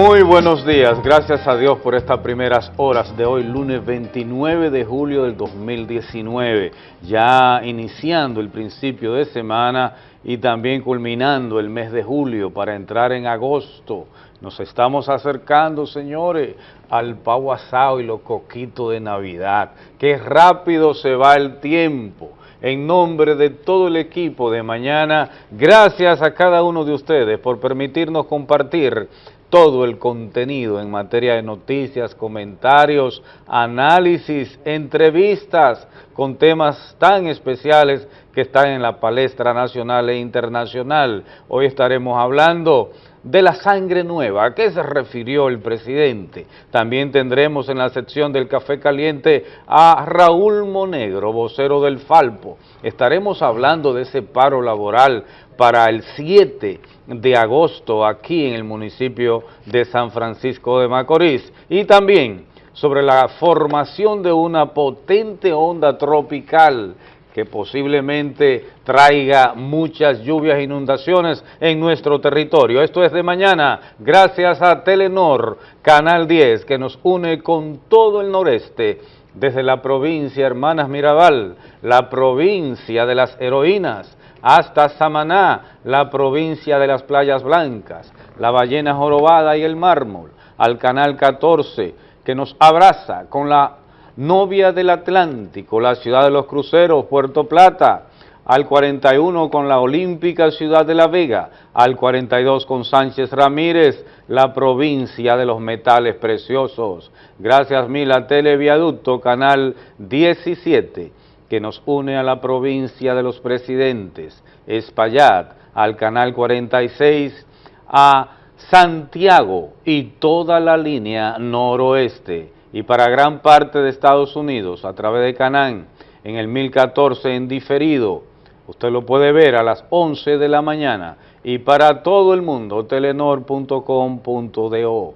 Muy buenos días, gracias a Dios por estas primeras horas de hoy, lunes 29 de julio del 2019, ya iniciando el principio de semana y también culminando el mes de julio para entrar en agosto. Nos estamos acercando, señores, al pavo asado y los coquitos de Navidad. Qué rápido se va el tiempo en nombre de todo el equipo de mañana, gracias a cada uno de ustedes por permitirnos compartir todo el contenido en materia de noticias, comentarios, análisis, entrevistas con temas tan especiales que están en la palestra nacional e internacional. Hoy estaremos hablando de la sangre nueva, ¿a qué se refirió el presidente? También tendremos en la sección del Café Caliente a Raúl Monegro, vocero del Falpo. Estaremos hablando de ese paro laboral para el 7 de agosto aquí en el municipio de San Francisco de Macorís y también sobre la formación de una potente onda tropical que posiblemente traiga muchas lluvias e inundaciones en nuestro territorio. Esto es de mañana, gracias a Telenor, Canal 10, que nos une con todo el noreste, desde la provincia Hermanas Mirabal, la provincia de las heroínas, hasta Samaná, la provincia de las playas blancas, la ballena jorobada y el mármol, al Canal 14, que nos abraza con la novia del Atlántico, la ciudad de los cruceros, Puerto Plata, al 41 con la olímpica ciudad de La Vega, al 42 con Sánchez Ramírez, la provincia de los metales preciosos. Gracias mil a Televiaducto, canal 17 que nos une a la provincia de los presidentes, Espaillat, al Canal 46, a Santiago y toda la línea noroeste, y para gran parte de Estados Unidos, a través de Canán, en el 1014 en diferido, usted lo puede ver a las 11 de la mañana, y para todo el mundo, telenor.com.do.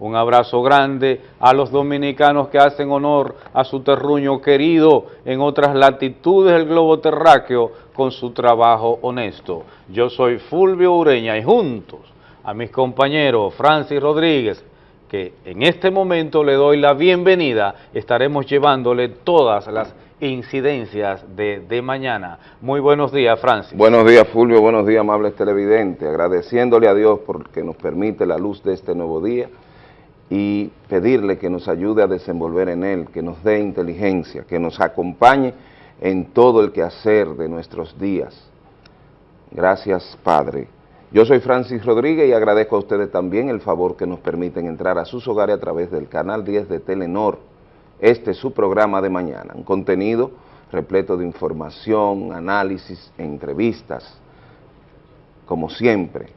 Un abrazo grande a los dominicanos que hacen honor a su terruño querido en otras latitudes del globo terráqueo con su trabajo honesto. Yo soy Fulvio Ureña y juntos a mis compañeros Francis Rodríguez, que en este momento le doy la bienvenida, estaremos llevándole todas las incidencias de, de, mañana. Muy buenos días, Francis. Buenos días, Fulvio. Buenos días, amables televidentes. Agradeciéndole a Dios porque nos permite la luz de este nuevo día y pedirle que nos ayude a desenvolver en él, que nos dé inteligencia, que nos acompañe en todo el quehacer de nuestros días. Gracias, Padre. Yo soy Francis Rodríguez y agradezco a ustedes también el favor que nos permiten entrar a sus hogares a través del canal 10 de Telenor. Este es su programa de mañana, un contenido repleto de información, análisis, entrevistas, como siempre.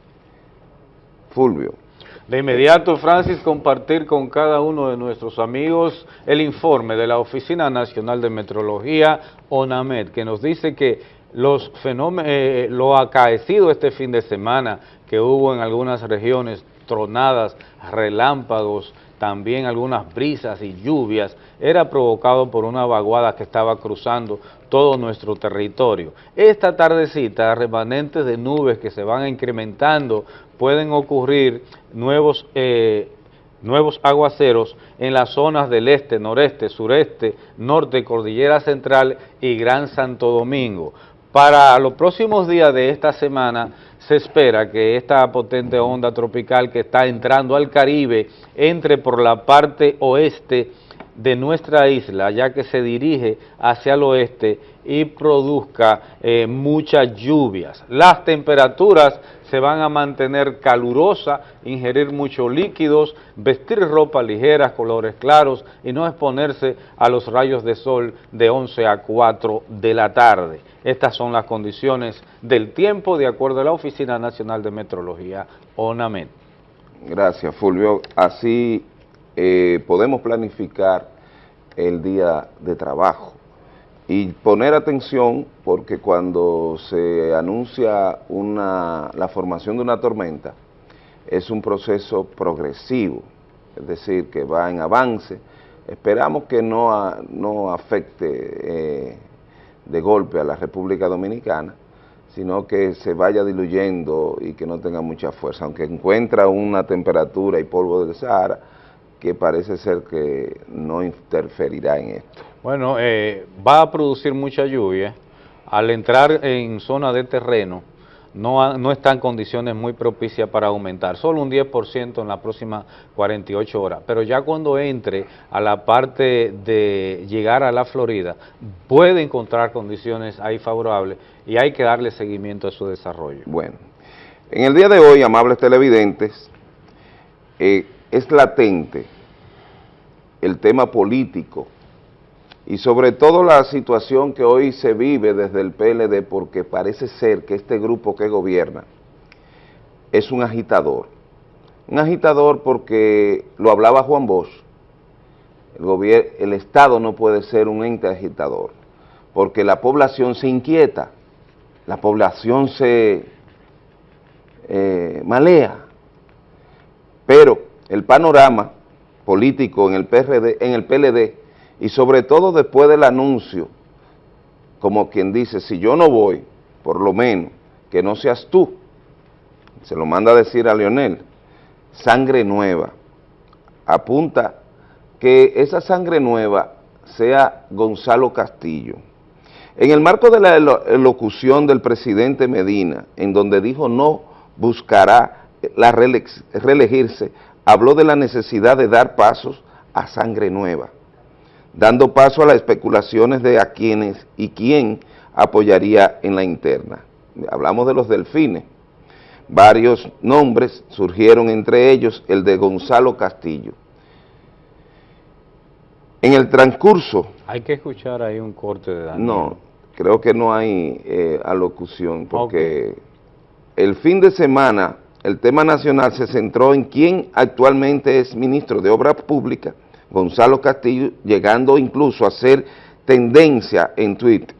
Fulvio. De inmediato, Francis, compartir con cada uno de nuestros amigos el informe de la Oficina Nacional de Metrología, ONAMED, que nos dice que los fenómenos, eh, lo acaecido este fin de semana que hubo en algunas regiones, tronadas, relámpagos, también algunas brisas y lluvias, era provocado por una vaguada que estaba cruzando todo nuestro territorio. Esta tardecita, remanentes de nubes que se van incrementando, pueden ocurrir nuevos, eh, nuevos aguaceros en las zonas del este, noreste, sureste, norte, cordillera central y Gran Santo Domingo. Para los próximos días de esta semana se espera que esta potente onda tropical que está entrando al Caribe entre por la parte oeste de nuestra isla, ya que se dirige hacia el oeste y produzca eh, muchas lluvias. Las temperaturas se van a mantener calurosas, ingerir muchos líquidos, vestir ropa ligera, colores claros y no exponerse a los rayos de sol de 11 a 4 de la tarde. Estas son las condiciones del tiempo de acuerdo a la Oficina Nacional de Metrología, ONAMET. Gracias, Fulvio. Así eh, podemos planificar el día de trabajo y poner atención porque cuando se anuncia una, la formación de una tormenta es un proceso progresivo, es decir, que va en avance. Esperamos que no, no afecte eh, de golpe a la República Dominicana, sino que se vaya diluyendo y que no tenga mucha fuerza, aunque encuentra una temperatura y polvo del Sahara que parece ser que no interferirá en esto. Bueno, eh, va a producir mucha lluvia, al entrar en zona de terreno, no, no está en condiciones muy propicias para aumentar, solo un 10% en las próximas 48 horas, pero ya cuando entre a la parte de llegar a la Florida, puede encontrar condiciones ahí favorables y hay que darle seguimiento a su desarrollo. Bueno, en el día de hoy, amables televidentes, eh, es latente el tema político y sobre todo la situación que hoy se vive desde el PLD porque parece ser que este grupo que gobierna es un agitador. Un agitador porque lo hablaba Juan Bosch, el, el Estado no puede ser un ente agitador porque la población se inquieta, la población se eh, malea, pero el panorama político en el, PRD, en el PLD y sobre todo después del anuncio, como quien dice, si yo no voy, por lo menos, que no seas tú, se lo manda a decir a Leonel, sangre nueva, apunta que esa sangre nueva sea Gonzalo Castillo. En el marco de la locución del presidente Medina, en donde dijo no buscará la reelegirse, habló de la necesidad de dar pasos a sangre nueva dando paso a las especulaciones de a quiénes y quién apoyaría en la interna. Hablamos de los delfines. Varios nombres surgieron, entre ellos el de Gonzalo Castillo. En el transcurso... Hay que escuchar ahí un corte de Daniel. No, creo que no hay eh, alocución, porque el fin de semana el tema nacional se centró en quién actualmente es ministro de Obras Públicas Gonzalo Castillo, llegando incluso a ser tendencia en Twitter.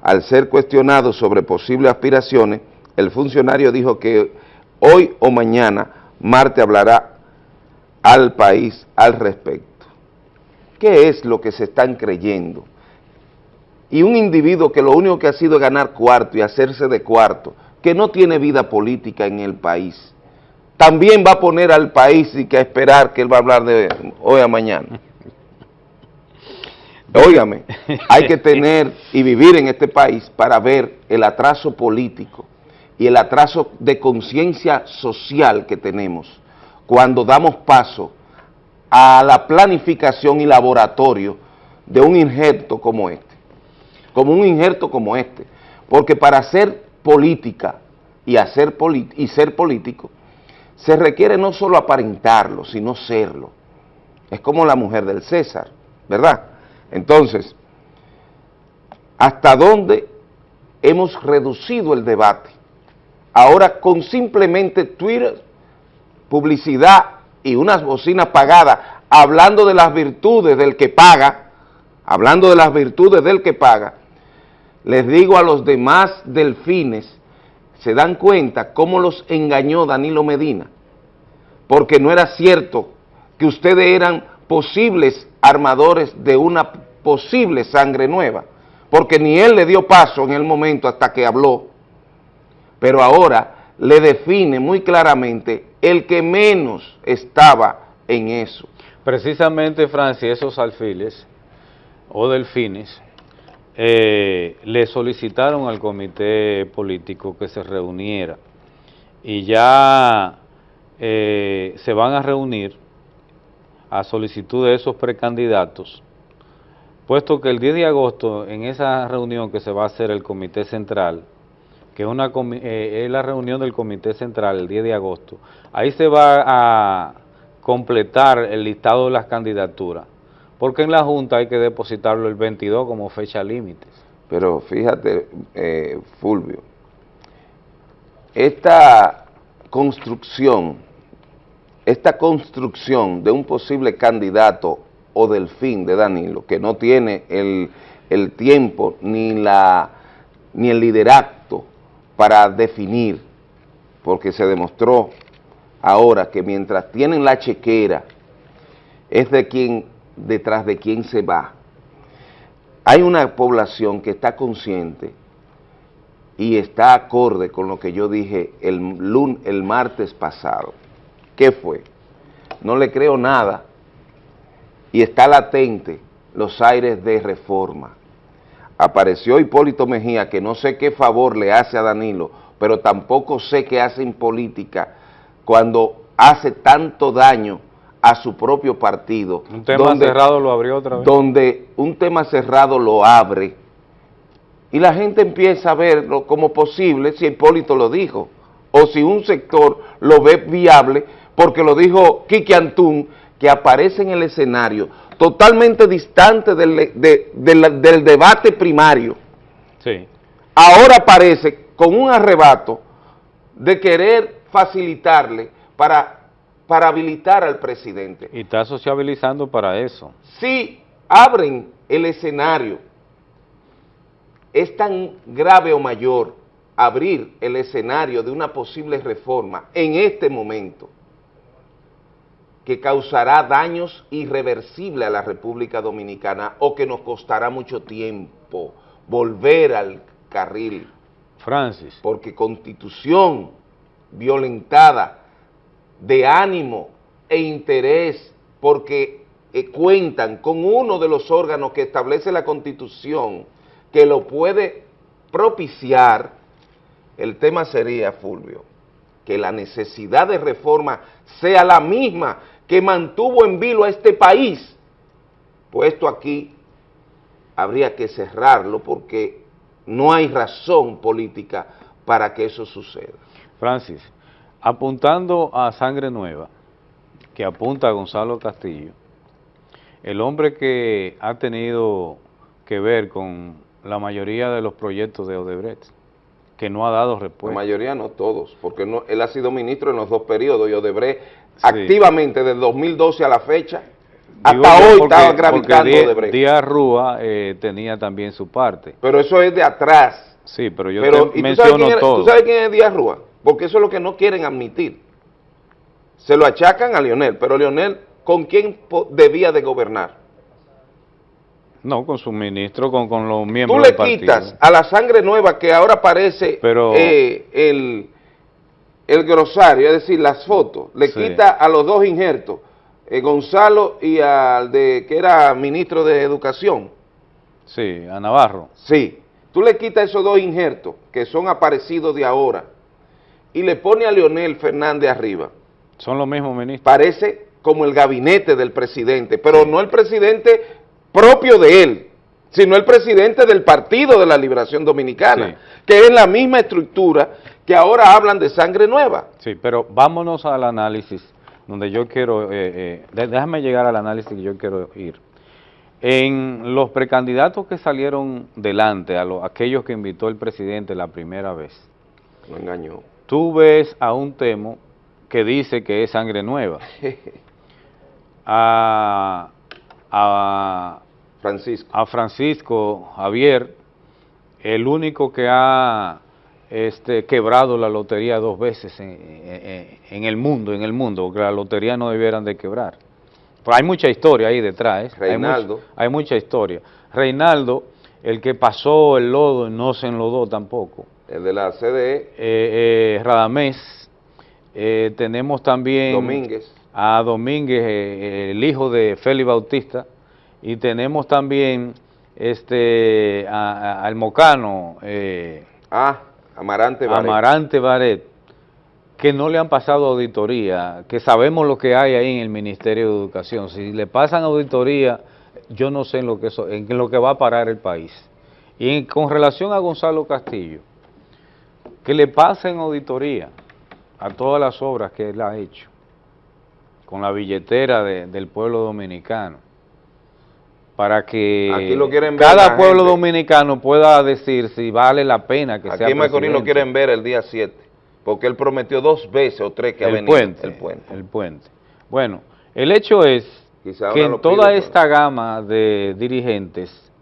Al ser cuestionado sobre posibles aspiraciones, el funcionario dijo que hoy o mañana Marte hablará al país al respecto. ¿Qué es lo que se están creyendo? Y un individuo que lo único que ha sido es ganar cuarto y hacerse de cuarto, que no tiene vida política en el país, también va a poner al país y que a esperar que él va a hablar de hoy a mañana. Óigame, hay que tener y vivir en este país para ver el atraso político y el atraso de conciencia social que tenemos cuando damos paso a la planificación y laboratorio de un injerto como este, como un injerto como este, porque para hacer política y, hacer y ser político se requiere no solo aparentarlo, sino serlo. Es como la mujer del César, ¿verdad? Entonces, ¿hasta dónde hemos reducido el debate? Ahora con simplemente Twitter, publicidad y unas bocinas pagadas, hablando de las virtudes del que paga, hablando de las virtudes del que paga, les digo a los demás delfines se dan cuenta cómo los engañó Danilo Medina, porque no era cierto que ustedes eran posibles armadores de una posible sangre nueva, porque ni él le dio paso en el momento hasta que habló, pero ahora le define muy claramente el que menos estaba en eso. Precisamente, Francia, esos alfiles o delfines eh, le solicitaron al comité político que se reuniera. Y ya eh, se van a reunir a solicitud de esos precandidatos, puesto que el 10 de agosto, en esa reunión que se va a hacer el comité central, que es, eh, es la reunión del comité central el 10 de agosto, ahí se va a completar el listado de las candidaturas porque en la Junta hay que depositarlo el 22 como fecha límite. Pero fíjate, eh, Fulvio, esta construcción, esta construcción de un posible candidato o del fin de Danilo, que no tiene el, el tiempo ni, la, ni el liderazgo para definir, porque se demostró ahora que mientras tienen la chequera, es de quien detrás de quién se va. Hay una población que está consciente y está acorde con lo que yo dije el, el martes pasado. ¿Qué fue? No le creo nada y está latente los aires de reforma. Apareció Hipólito Mejía, que no sé qué favor le hace a Danilo, pero tampoco sé qué hace en política cuando hace tanto daño a su propio partido. Un tema cerrado lo abrió otra vez. Donde un tema cerrado lo abre y la gente empieza a verlo como posible si Hipólito lo dijo, o si un sector lo ve viable, porque lo dijo Kiki Antún, que aparece en el escenario totalmente distante del, del debate primario. Sí. Ahora aparece con un arrebato de querer facilitarle para, para habilitar al presidente. Y está sociabilizando para eso. Si abren el escenario es tan grave o mayor abrir el escenario de una posible reforma en este momento que causará daños irreversibles a la República Dominicana o que nos costará mucho tiempo volver al carril. Francis. Porque constitución violentada de ánimo e interés porque eh, cuentan con uno de los órganos que establece la constitución que lo puede propiciar, el tema sería, Fulvio, que la necesidad de reforma sea la misma que mantuvo en vilo a este país, puesto aquí habría que cerrarlo porque no hay razón política para que eso suceda. Francis, apuntando a Sangre Nueva, que apunta a Gonzalo Castillo, el hombre que ha tenido que ver con la mayoría de los proyectos de Odebrecht, que no ha dado respuesta. La mayoría no todos, porque no, él ha sido ministro en los dos periodos y Odebrecht activamente desde 2012 a la fecha, hasta hoy estaba gravitando Odebrecht. Díaz Rúa eh, tenía también su parte. Pero eso es de atrás. Sí, pero yo te menciono todo. ¿Tú sabes quién es Díaz Rúa? Porque eso es lo que no quieren admitir. Se lo achacan a Lionel, pero Lionel, ¿con quién debía de gobernar? No, con su ministro, con, con los miembros Tú le quitas a la sangre nueva que ahora aparece eh, el, el grosario, es decir, las fotos, le quita a los dos injertos, eh, Gonzalo y al de que era ministro de Educación. Sí, a Navarro. Sí, tú le quitas esos dos injertos que son aparecidos de ahora y le pone a Leonel Fernández arriba. Son los mismos ministros. Parece como el gabinete del presidente, pero no el presidente propio de él, sino el presidente del Partido de la Liberación Dominicana, que es la misma estructura que ahora hablan de sangre nueva. Sí, pero vámonos al análisis, donde yo quiero, eh, eh, déjame llegar al análisis que yo quiero ir. En los precandidatos que salieron delante, a los, aquellos que invitó el presidente la primera vez, lo engañó. Tú ves a un temo que dice que es sangre nueva. a, a Francisco. A Francisco Javier, el único que ha este, quebrado la lotería dos veces en, el mundo, en el mundo, que la lotería no debieran de quebrar. Pero hay mucha historia ahí detrás. ¿eh? Reinaldo. Hay, mucha historia. Reinaldo, el que pasó el lodo, no se enlodó tampoco. El de la CDE. Eh, eh, Radamés. tenemos también... Domínguez. A Domínguez, el hijo de Félix Bautista, y tenemos también este al Mocano. Eh, ah, Amarante Baret. Amarante Baret, que no le han pasado auditoría, que sabemos lo que hay ahí en el Ministerio de Educación. Si le pasan auditoría, yo no sé en lo que, en lo que va a parar el país. Y con relación a Gonzalo Castillo, que le pasen auditoría a todas las obras que él ha hecho, con la billetera del pueblo dominicano para que cada pueblo dominicano pueda decir si vale la pena que sea Aquí Macorís lo quieren ver el día 7, porque él prometió dos veces o tres que el ha Puente, el puente. El puente. Bueno, el hecho es que en toda esta gama de dirigentes,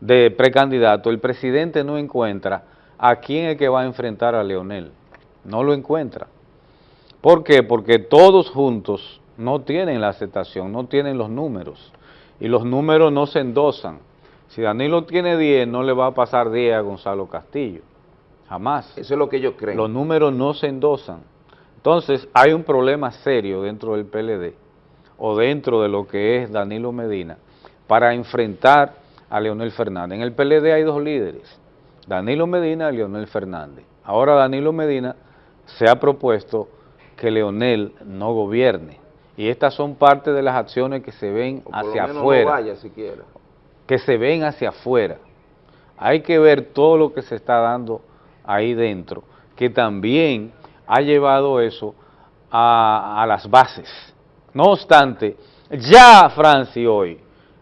de precandidatos, el presidente no encuentra a quién es que va a enfrentar a Leonel. No lo encuentra. ¿Por qué? Porque todos juntos no tienen la aceptación, no tienen los números y los números no se endosan. Si Danilo tiene 10, no le va a pasar 10 a Gonzalo Castillo. Jamás. Eso es lo que ellos creen. Los números no se endosan. Entonces, hay un problema serio dentro del PLD o dentro de lo que es Danilo Medina para enfrentar a Leonel Fernández. En el PLD hay dos líderes, Danilo Medina y Leonel Fernández. Ahora Danilo Medina se ha propuesto que Leonel no gobierne. Y estas son parte de las acciones que se ven hacia afuera. Que se ven hacia afuera. Hay que ver todo lo que se está dando ahí dentro, que también ha llevado eso a, las bases. No obstante, ya, Franci, hoy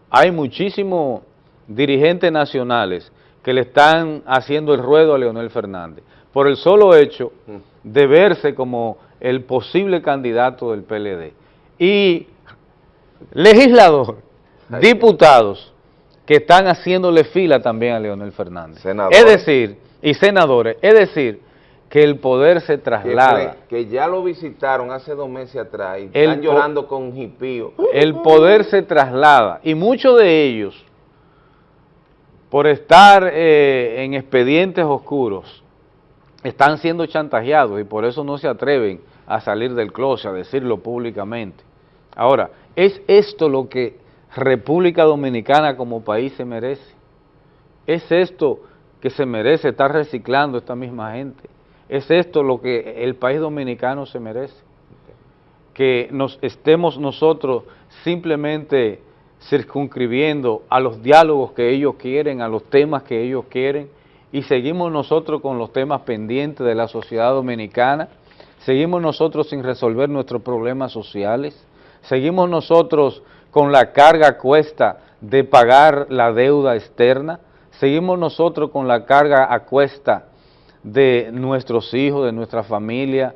hay muchísimos dirigentes nacionales que le están haciendo el ruedo a Leonel Fernández por el solo hecho de verse como el posible candidato del PLD. Y legisladores, diputados que están haciéndole fila también a Leonel Fernández. Es decir, y senadores, es decir, que el poder se traslada. Que, ya lo visitaron hace dos meses atrás y están llorando con hipío. El poder se traslada y muchos de ellos, por estar eh, en expedientes oscuros, están siendo chantajeados y por eso no se atreven a salir del closet, a decirlo públicamente. Ahora, ¿es esto lo que República Dominicana como país se merece? ¿Es esto que se merece estar reciclando esta misma gente? ¿Es esto lo que el país dominicano se merece? Que nos estemos nosotros simplemente circunscribiendo a los diálogos que ellos quieren, a los temas que ellos quieren, y seguimos nosotros con los temas pendientes de la sociedad dominicana, seguimos nosotros sin resolver nuestros problemas sociales, seguimos nosotros con la carga cuesta de pagar la deuda externa, seguimos nosotros con la carga a cuesta de nuestros hijos, de nuestra familia,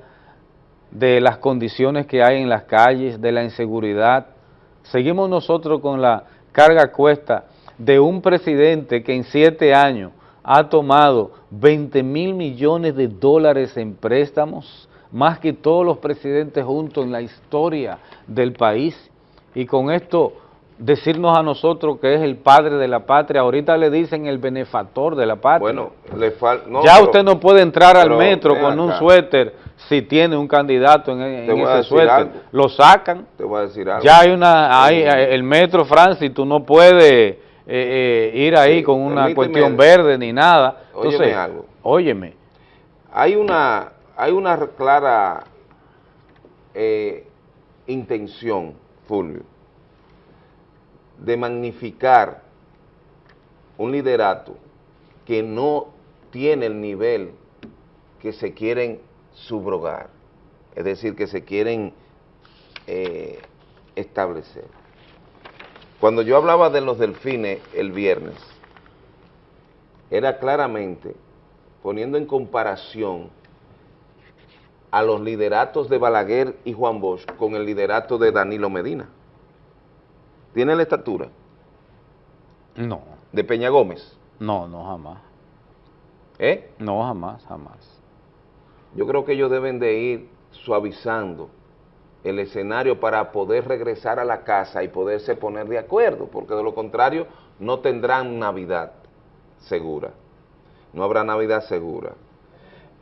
de las condiciones que hay en las calles, de la inseguridad. Seguimos nosotros con la carga cuesta de un presidente que en siete años ha tomado 20 mil millones de dólares en préstamos, más que todos los presidentes juntos en la historia del país. Y con esto decirnos a nosotros que es el padre de la patria, ahorita le dicen el benefactor de la patria. Bueno, le ya usted no puede entrar al metro con un suéter si tiene un candidato en, ese suéter. Lo sacan. Te voy a decir algo. Ya hay una, hay, el metro Francis, tú no puedes eh, eh, ir ahí con una cuestión verde ni nada. óyeme algo. Óyeme. Hay una, hay una clara eh, intención, Fulvio, de magnificar un liderato que no tiene el nivel que se quieren subrogar, es decir, que se quieren eh, establecer. Cuando yo hablaba de los delfines el viernes, era claramente poniendo en comparación a los lideratos de Balaguer y Juan Bosch con el liderato de Danilo Medina. ¿Tiene la estatura? No. ¿De Peña Gómez? No, no, jamás. ¿Eh? No, jamás, jamás. Yo creo que ellos deben de ir suavizando el escenario para poder regresar a la casa y poderse poner de acuerdo, porque de lo contrario no tendrán Navidad segura, no habrá Navidad segura.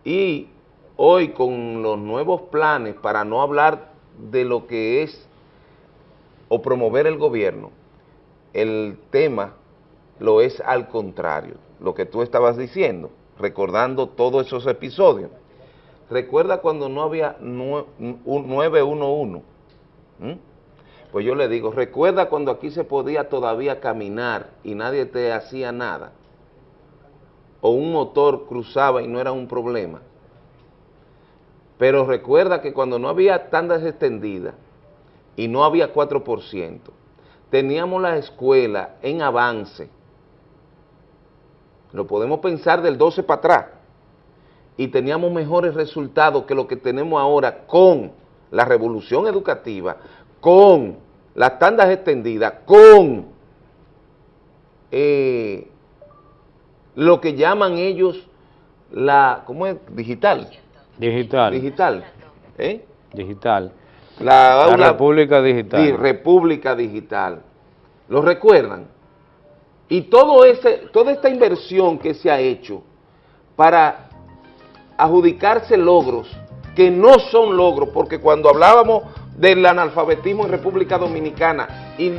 Y hoy con los nuevos planes, para no hablar de lo que es o promover el gobierno, el tema lo es al contrario, lo que tú estabas diciendo, recordando todos esos episodios. Recuerda cuando no había 911, pues yo le digo, recuerda cuando aquí se podía todavía caminar y nadie te hacía nada, o un motor cruzaba y no era un problema. Pero recuerda que cuando no había tandas extendidas, y no había 4%, teníamos la escuela en avance, lo podemos pensar del 12 para atrás, y teníamos mejores resultados que lo que tenemos ahora con la revolución educativa, con las tandas extendidas, con eh, lo que llaman ellos la, ¿cómo es? Digital. Digital. Digital. ¿Eh? Digital. La, República Digital. República Digital. ¿Lo recuerdan? Y todo ese, toda esta inversión que se ha hecho para adjudicarse logros que no son logros, porque cuando hablábamos del analfabetismo en República Dominicana y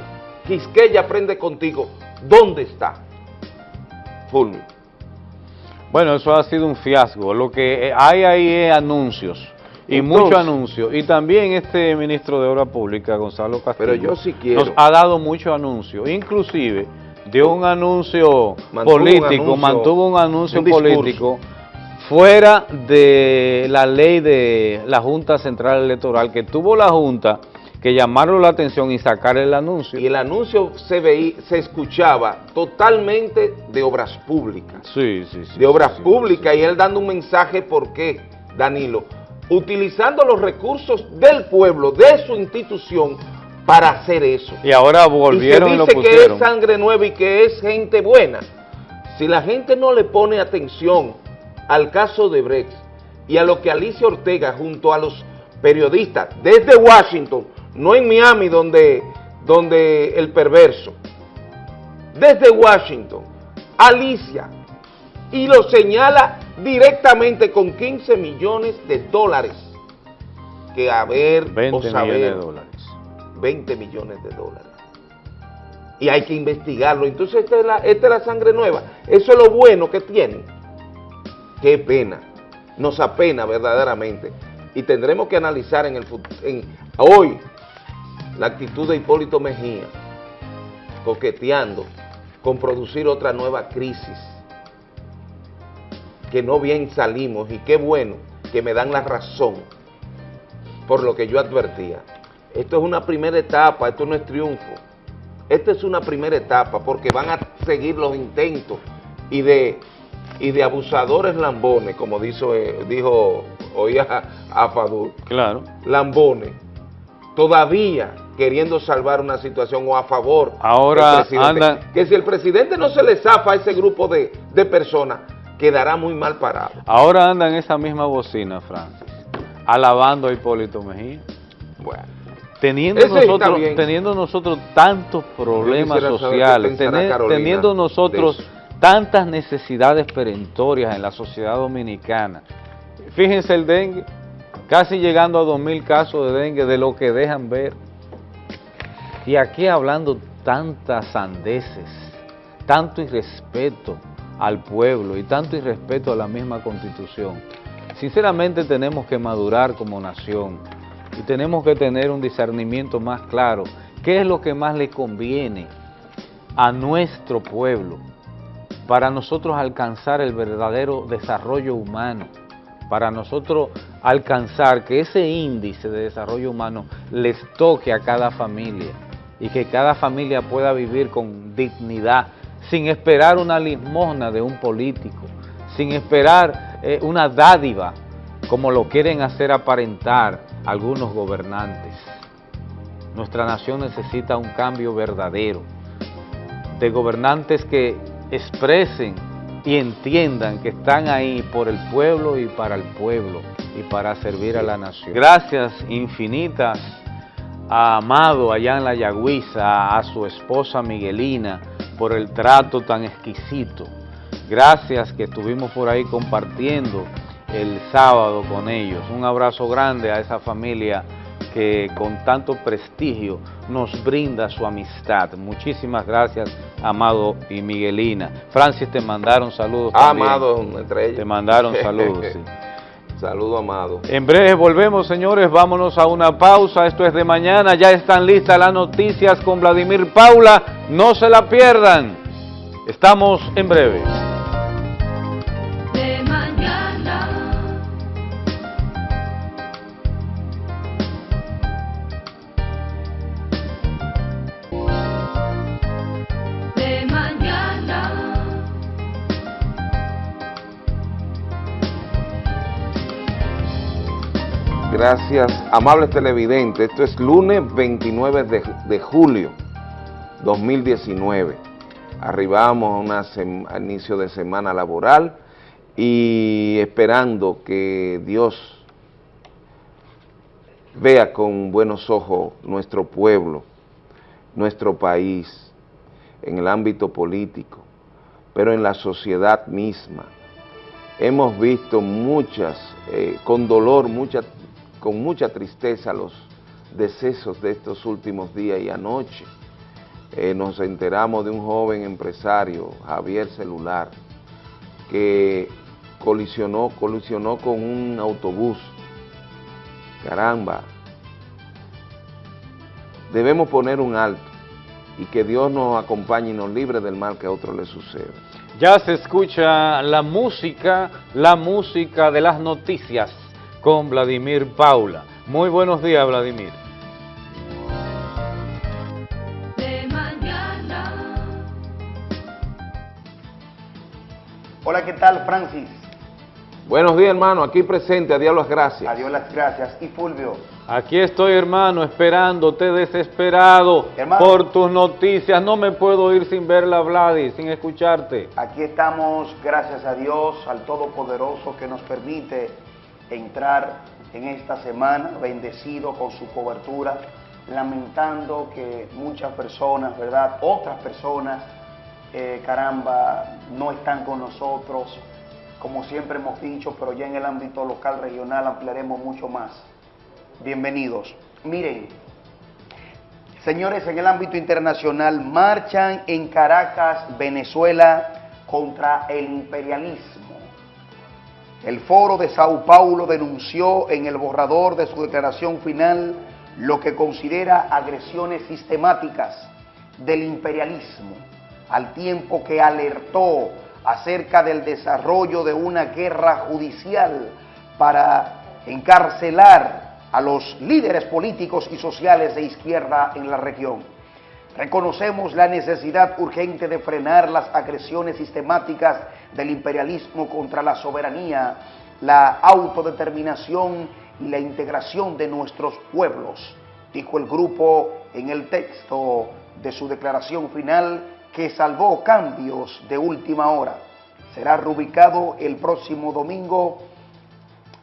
Quisqueya aprende contigo, ¿dónde está? Fulvio. Bueno, eso ha sido un fiasco. Lo que hay ahí es anuncios y muchos anuncios. Y también este ministro de Obra Pública, Gonzalo Castillo, pero yo sí quiero. nos ha dado muchos anuncios. Inclusive dio un anuncio político, mantuvo un anuncio político fuera de la ley de la Junta Central Electoral, que tuvo la Junta que llamaron la atención y sacar el anuncio. Y el anuncio se veía, se escuchaba totalmente de obras públicas. Sí, sí, sí. De obras públicas y él dando un mensaje, ¿por qué, Danilo? Utilizando los recursos del pueblo, de su institución, para hacer eso. Y ahora volvieron y, se dice que es sangre nueva y que es gente buena. Si la gente no le pone atención al caso de Brex y a lo que Alicia Ortega junto a los periodistas desde Washington no en Miami donde, donde el perverso, desde Washington, Alicia, y lo señala directamente con 15 millones de dólares, que a ver 20 millones de dólares. 20 millones de dólares. Y hay que investigarlo. Entonces esta es, la, esta es la sangre nueva. Eso es lo bueno que tiene. Qué pena. Nos apena verdaderamente. Y tendremos que analizar en el en, hoy la actitud de Hipólito Mejía, coqueteando con producir otra nueva crisis, que no bien salimos, y qué bueno que me dan la razón por lo que yo advertía. Esto es una primera etapa, esto no es triunfo. Esta es una primera etapa porque van a seguir los intentos y de, y de abusadores lambones, como dijo, eh, dijo hoy a, a Claro. Lambones. Todavía queriendo salvar una situación o a favor Ahora anda... Que si el presidente no se le zafa a ese grupo de, de personas, quedará muy mal parado. Ahora anda en esa misma bocina, Francis, alabando a Hipólito Mejía. Bueno. Teniendo nosotros, teniendo nosotros tantos problemas sociales, teniendo nosotros tantas necesidades perentorias en la sociedad dominicana. Fíjense el dengue, casi llegando a 2.000 casos de dengue de lo que dejan ver. Y aquí hablando tantas sandeces, tanto irrespeto al pueblo y tanto irrespeto a la misma Constitución. Sinceramente tenemos que madurar como nación y tenemos que tener un discernimiento más claro. ¿Qué es lo que más le conviene a nuestro pueblo para nosotros alcanzar el verdadero desarrollo humano? Para nosotros alcanzar que ese índice de desarrollo humano les toque a cada familia y que cada familia pueda vivir con dignidad, sin esperar una limosna de un político, sin esperar eh, una dádiva, como lo quieren hacer aparentar algunos gobernantes. Nuestra nación necesita un cambio verdadero, de gobernantes que expresen y entiendan que están ahí por el pueblo y para el pueblo y para servir a la nación. Gracias infinitas a Amado allá en la Yagüiza, a su esposa Miguelina, por el trato tan exquisito. Gracias que estuvimos por ahí compartiendo el sábado con ellos. Un abrazo grande a esa familia que con tanto prestigio nos brinda su amistad. Muchísimas gracias, Amado y Miguelina. Francis, te mandaron saludos Amado, entre ellos. Te mandaron saludos, sí. Saludo, amado. En breve volvemos, señores. Vámonos a una pausa. Esto es de mañana. Ya están listas las noticias con Vladimir Paula. No se la pierdan. Estamos en breve. Gracias, amables televidentes. Esto es lunes 29 de, julio 2019. Arribamos a un inicio de semana laboral y esperando que Dios vea con buenos ojos nuestro pueblo, nuestro país, en el ámbito político, pero en la sociedad misma, hemos visto muchas, eh, con dolor, mucha, con mucha tristeza los decesos de estos últimos días y anoche. Eh, nos enteramos de un joven empresario, Javier Celular, que colisionó, colisionó con un autobús. Caramba, debemos poner un alto y que Dios nos acompañe y nos libre del mal que a otro le suceda. Ya se escucha la música, la música de las noticias con Vladimir Paula. Muy buenos días, Vladimir. Hola, ¿qué tal, Francis? Buenos días, hermano. Aquí presente. A Dios las gracias. A Dios las gracias. ¿Y Fulvio? Aquí estoy, hermano, esperándote desesperado por tus noticias. No me puedo ir sin verla, Vladi, sin escucharte. Aquí estamos, gracias a Dios, al Todopoderoso que nos permite entrar en esta semana bendecido con su cobertura, lamentando que muchas personas, ¿verdad? Otras personas, eh, caramba, no están con nosotros, como siempre hemos dicho, pero ya en el ámbito local, regional, ampliaremos mucho más bienvenidos. Miren, señores, en el ámbito internacional marchan en Caracas, Venezuela, contra el imperialismo. El foro de Sao Paulo denunció en el borrador de su declaración final lo que considera agresiones sistemáticas del imperialismo, al tiempo que alertó acerca del desarrollo de una guerra judicial para encarcelar a los líderes políticos y sociales de izquierda en la región. Reconocemos la necesidad urgente de frenar las agresiones sistemáticas del imperialismo contra la soberanía, la autodeterminación y la integración de nuestros pueblos, dijo el grupo en el texto de su declaración final que salvó cambios de última hora. Será rubricado el próximo domingo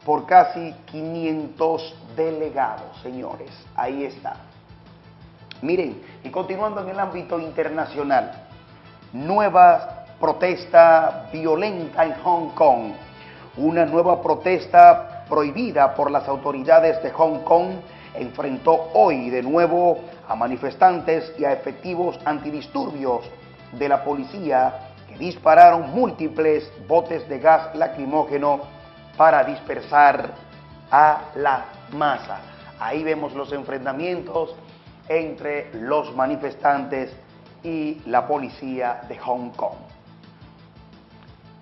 por casi 500 delegados, señores. Ahí está. Miren, y continuando en el ámbito internacional, nueva protesta violenta en Hong Kong. Una nueva protesta prohibida por las autoridades de Hong Kong enfrentó hoy de nuevo a manifestantes y a efectivos antidisturbios de la policía que dispararon múltiples botes de gas lacrimógeno para dispersar a la masa. Ahí vemos los enfrentamientos entre los manifestantes y la policía de Hong Kong.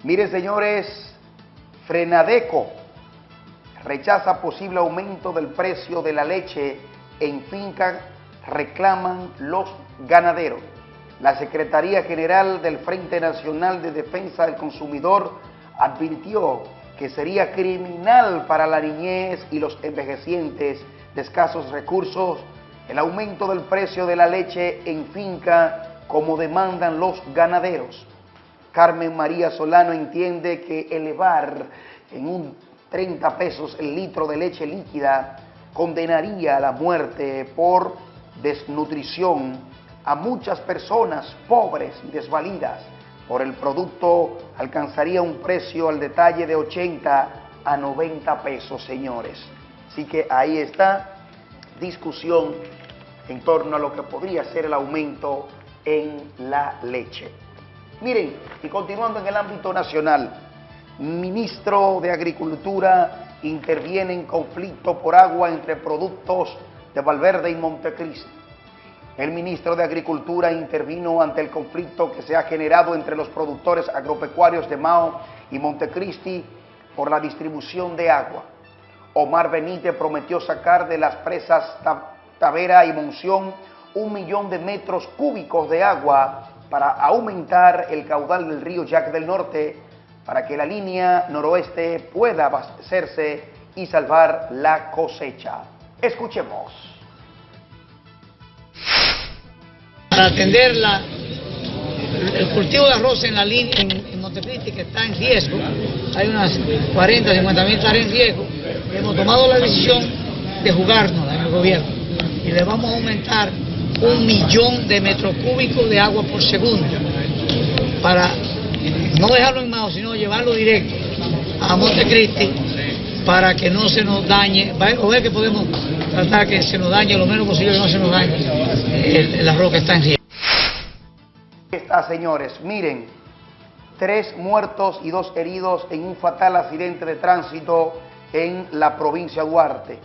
Mire, señores, Frenadeco rechaza posible aumento del precio de la leche en finca, reclaman los ganaderos. La Secretaría General del Frente Nacional de Defensa del Consumidor advirtió que sería criminal para la niñez y los envejecientes de escasos recursos el aumento del precio de la leche en finca como demandan los ganaderos. Carmen María Solano entiende que elevar en un 30 pesos el litro de leche líquida condenaría a la muerte por desnutrición a muchas personas pobres y desvalidas por el producto alcanzaría un precio al detalle de 80 a 90 pesos, señores. Así que ahí está discusión en torno a lo que podría ser el aumento en la leche. Miren, y continuando en el ámbito nacional, ministro de Agricultura interviene en conflicto por agua entre productos de Valverde y Montecristi. El ministro de Agricultura intervino ante el conflicto que se ha generado entre los productores agropecuarios de Mao y Montecristi por la distribución de agua. Omar Benítez prometió sacar de las presas Tavera y Monción un millón de metros cúbicos de agua para aumentar el caudal del río Jack del Norte para que la línea noroeste pueda abastecerse y salvar la cosecha. Escuchemos. para atender el cultivo de arroz en la línea en, Montecristi que está en riesgo, hay unas 40, 50 mil hectáreas en riesgo, hemos tomado la decisión de jugarnos en el gobierno y le vamos a aumentar un millón de metros cúbicos de agua por segundo para no dejarlo en mano, sino llevarlo directo a Montecristi para que no se nos dañe, o ver que podemos tratar que se nos dañe lo menos posible que no se nos dañe el, la roca está en riesgo. Está, señores, miren, tres muertos y dos heridos en un fatal accidente de tránsito en la provincia de Duarte.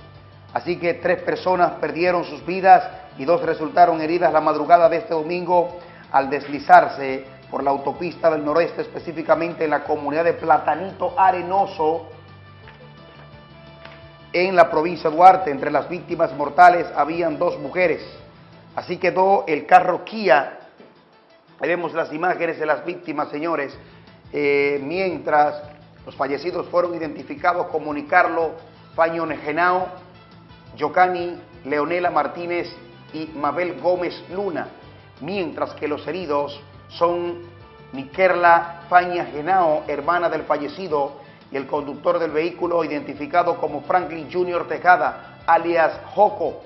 Así que tres personas perdieron sus vidas y dos resultaron heridas la madrugada de este domingo al deslizarse por la autopista del noroeste, específicamente en la comunidad de Platanito Arenoso, en la provincia de Duarte. Entre las víctimas mortales habían dos mujeres. Así quedó el carro Kia. Veremos las imágenes de las víctimas, señores, eh, mientras los fallecidos fueron identificados como Nicarlo Genao, Yocani Leonela Martínez y Mabel Gómez Luna, mientras que los heridos son Miquerla Faña Genao, hermana del fallecido, y el conductor del vehículo identificado como Franklin Junior Tejada, alias Joco.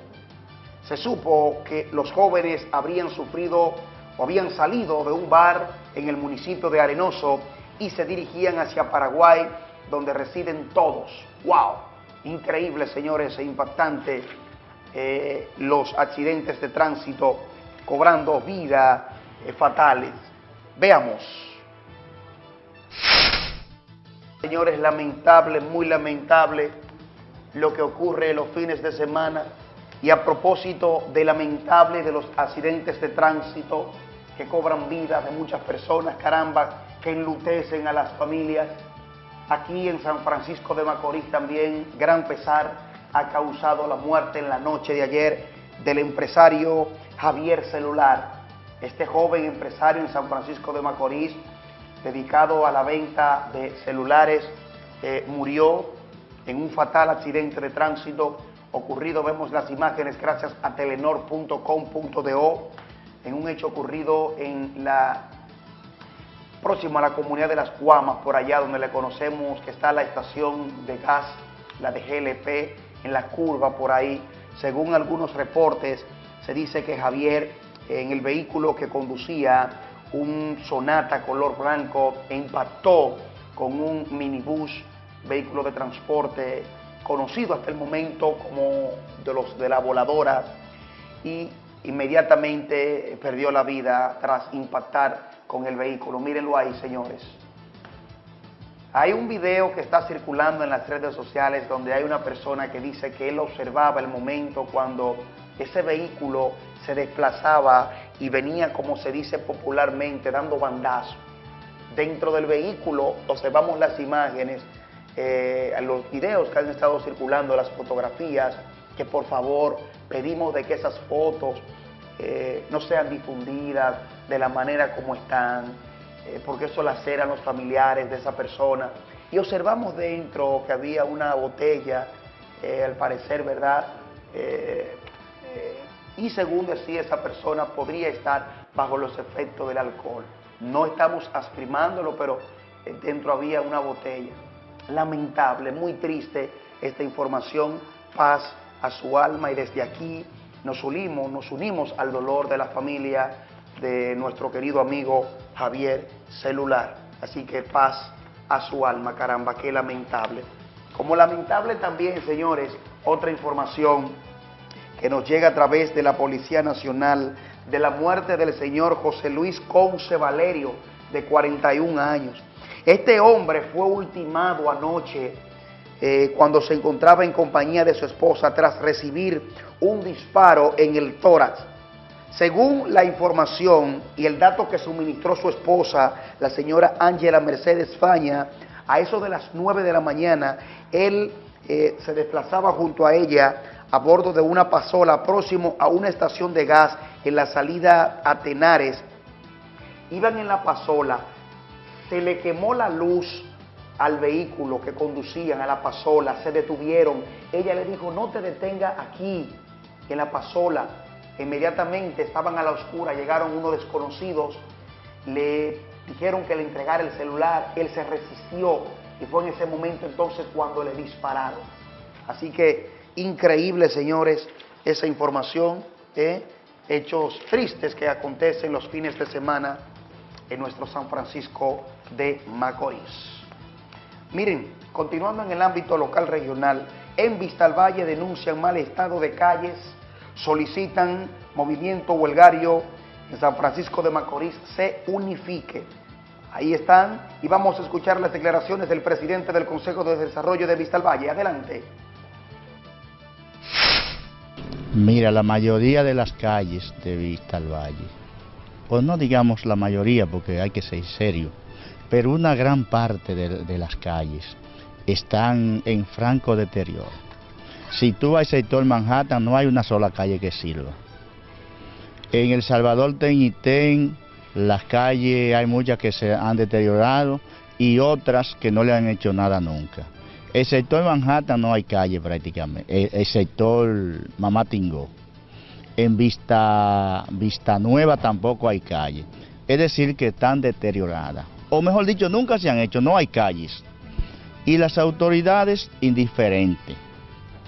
Se supo que los jóvenes habrían sufrido o habían salido de un bar en el municipio de Arenoso y se dirigían hacia Paraguay, donde residen todos. ¡Wow! Increíble, señores, e impactante eh, los accidentes de tránsito cobrando vidas eh, fatales. Veamos. Señores, lamentable, muy lamentable lo que ocurre los fines de semana y a propósito de lamentable de los accidentes de tránsito que cobran vidas de muchas personas, caramba, que enlutecen a las familias. Aquí en San Francisco de Macorís también gran pesar ha causado la muerte en la noche de ayer del empresario Javier Celular. Este joven empresario en San Francisco de Macorís, dedicado a la venta de celulares, eh, murió en un fatal accidente de tránsito ocurrido, vemos las imágenes gracias a telenor.com.do, en un hecho ocurrido en la próximo a la comunidad de Las Guamas, por allá donde le conocemos que está la estación de gas, la de GLP, en la curva por ahí. Según algunos reportes, se dice que Javier en el vehículo que conducía, un Sonata color blanco, impactó con un minibús, vehículo de transporte conocido hasta el momento como de los de la voladora y inmediatamente perdió la vida tras impactar con el vehículo. Mírenlo ahí, señores. Hay un video que está circulando en las redes sociales donde hay una persona que dice que él observaba el momento cuando ese vehículo se desplazaba y venía, como se dice popularmente, dando bandazos. Dentro del vehículo observamos las imágenes, eh, los videos que han estado circulando, las fotografías, que por favor pedimos de que esas fotos eh, no sean difundidas de la manera como están, eh, porque eso laceran los familiares de esa persona. Y observamos dentro que había una botella, eh, al parecer, ¿verdad? y según decía esa persona, podría estar bajo los efectos del alcohol. No estamos asprimándolo, pero dentro había una botella. Lamentable, muy triste esta información. Paz a su alma y desde aquí nos unimos, nos unimos al dolor de la familia de nuestro querido amigo Javier Celular. Así que paz a su alma, caramba, qué lamentable. Como lamentable también, señores, otra información que nos llega a través de la Policía Nacional de la muerte del señor José Luis Conce Valerio, de 41 años. Este hombre fue ultimado anoche eh, cuando se encontraba en compañía de su esposa tras recibir un disparo en el tórax. Según la información y el dato que suministró su esposa, la señora Ángela Mercedes Faña, a eso de las 9 de la mañana, él eh, se desplazaba junto a ella a bordo de una pasola próximo a una estación de gas en la salida a Tenares. Iban en la pasola, se le quemó la luz al vehículo que conducían a la pasola, se detuvieron. Ella le dijo, no te detenga aquí, en la pasola. Inmediatamente estaban a la oscura, llegaron unos desconocidos, le dijeron que le entregara el celular, él se resistió y fue en ese momento entonces cuando le dispararon. Así que increíble, señores, esa información, hechos tristes que acontecen los fines de semana en nuestro San Francisco de Macorís. Miren, Continuando en el ámbito local regional, en Vistalvalle denuncian mal estado de calles, solicitan movimiento huelgario en San Francisco de Macorís se unifique. Ahí están y vamos a escuchar las declaraciones del presidente del Consejo de Desarrollo de Vistalvalle. Adelante. Mira, la mayoría de las calles de Vistalvalle, pues no digamos la mayoría porque hay que ser serio, pero una gran parte de las calles están en franco deterioro. Si tú vas al sector Manhattan, no hay una sola calle que sirva. En El Salvador Ten las calles hay muchas que se han deteriorado y otras que no le han hecho nada nunca. El sector Manhattan no hay calle prácticamente, el, sector Mamatingó. En Vista, Vista Nueva tampoco hay calle. Es decir, que están deterioradas. O mejor dicho, nunca se han hecho, no hay calles. Y las autoridades indiferentes,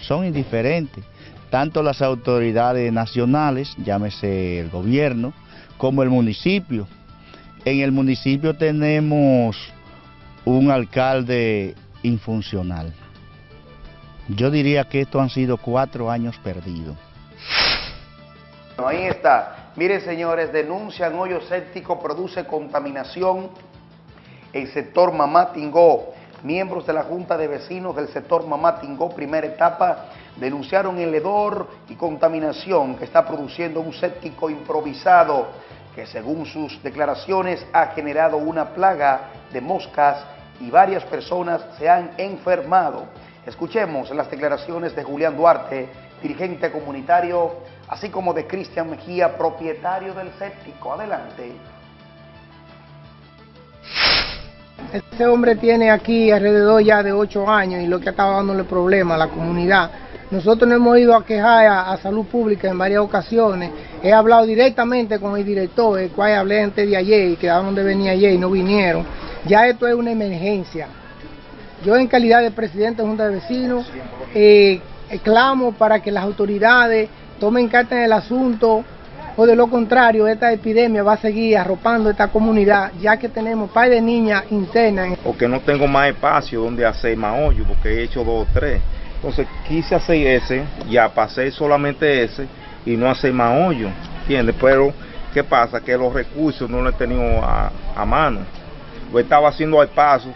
son indiferentes tanto las autoridades nacionales, llámese el gobierno, como el municipio. En el municipio tenemos un alcalde infuncional. Yo diría que estos han sido cuatro años perdidos. Ahí está. Miren, señores, denuncian hoyo séptico, produce contaminación. El sector Mamá Tingó, miembros de la Junta de Vecinos del sector Mamá Tingó, primera etapa, denunciaron el hedor y contaminación que está produciendo un séptico improvisado que según sus declaraciones ha generado una plaga de moscas y varias personas se han enfermado. Escuchemos las declaraciones de Julián Duarte, dirigente comunitario, así como de Cristian Mejía, propietario del séptico. Adelante. Este hombre tiene aquí alrededor ya de ocho años y lo que ha estado dándole problema a la comunidad nosotros nos hemos ido a quejar a, Salud Pública en varias ocasiones. He hablado directamente con el director, el cual hablé antes de ayer y quedaron de venir ayer y no vinieron. Ya esto es una emergencia. Yo en calidad de presidente de Junta de Vecinos eh, clamo para que las autoridades tomen carta en el asunto o de lo contrario esta epidemia va a seguir arropando esta comunidad ya que tenemos par de niñas internas. Porque no tengo más espacio donde hacer más hoyo porque he hecho dos o tres. Entonces quise hacer ese, ya pasé solamente ese y no hacer más hoyo, ¿entiendes? Pero, ¿qué pasa? Que los recursos no los he tenido a, mano. Lo estaba haciendo al paso,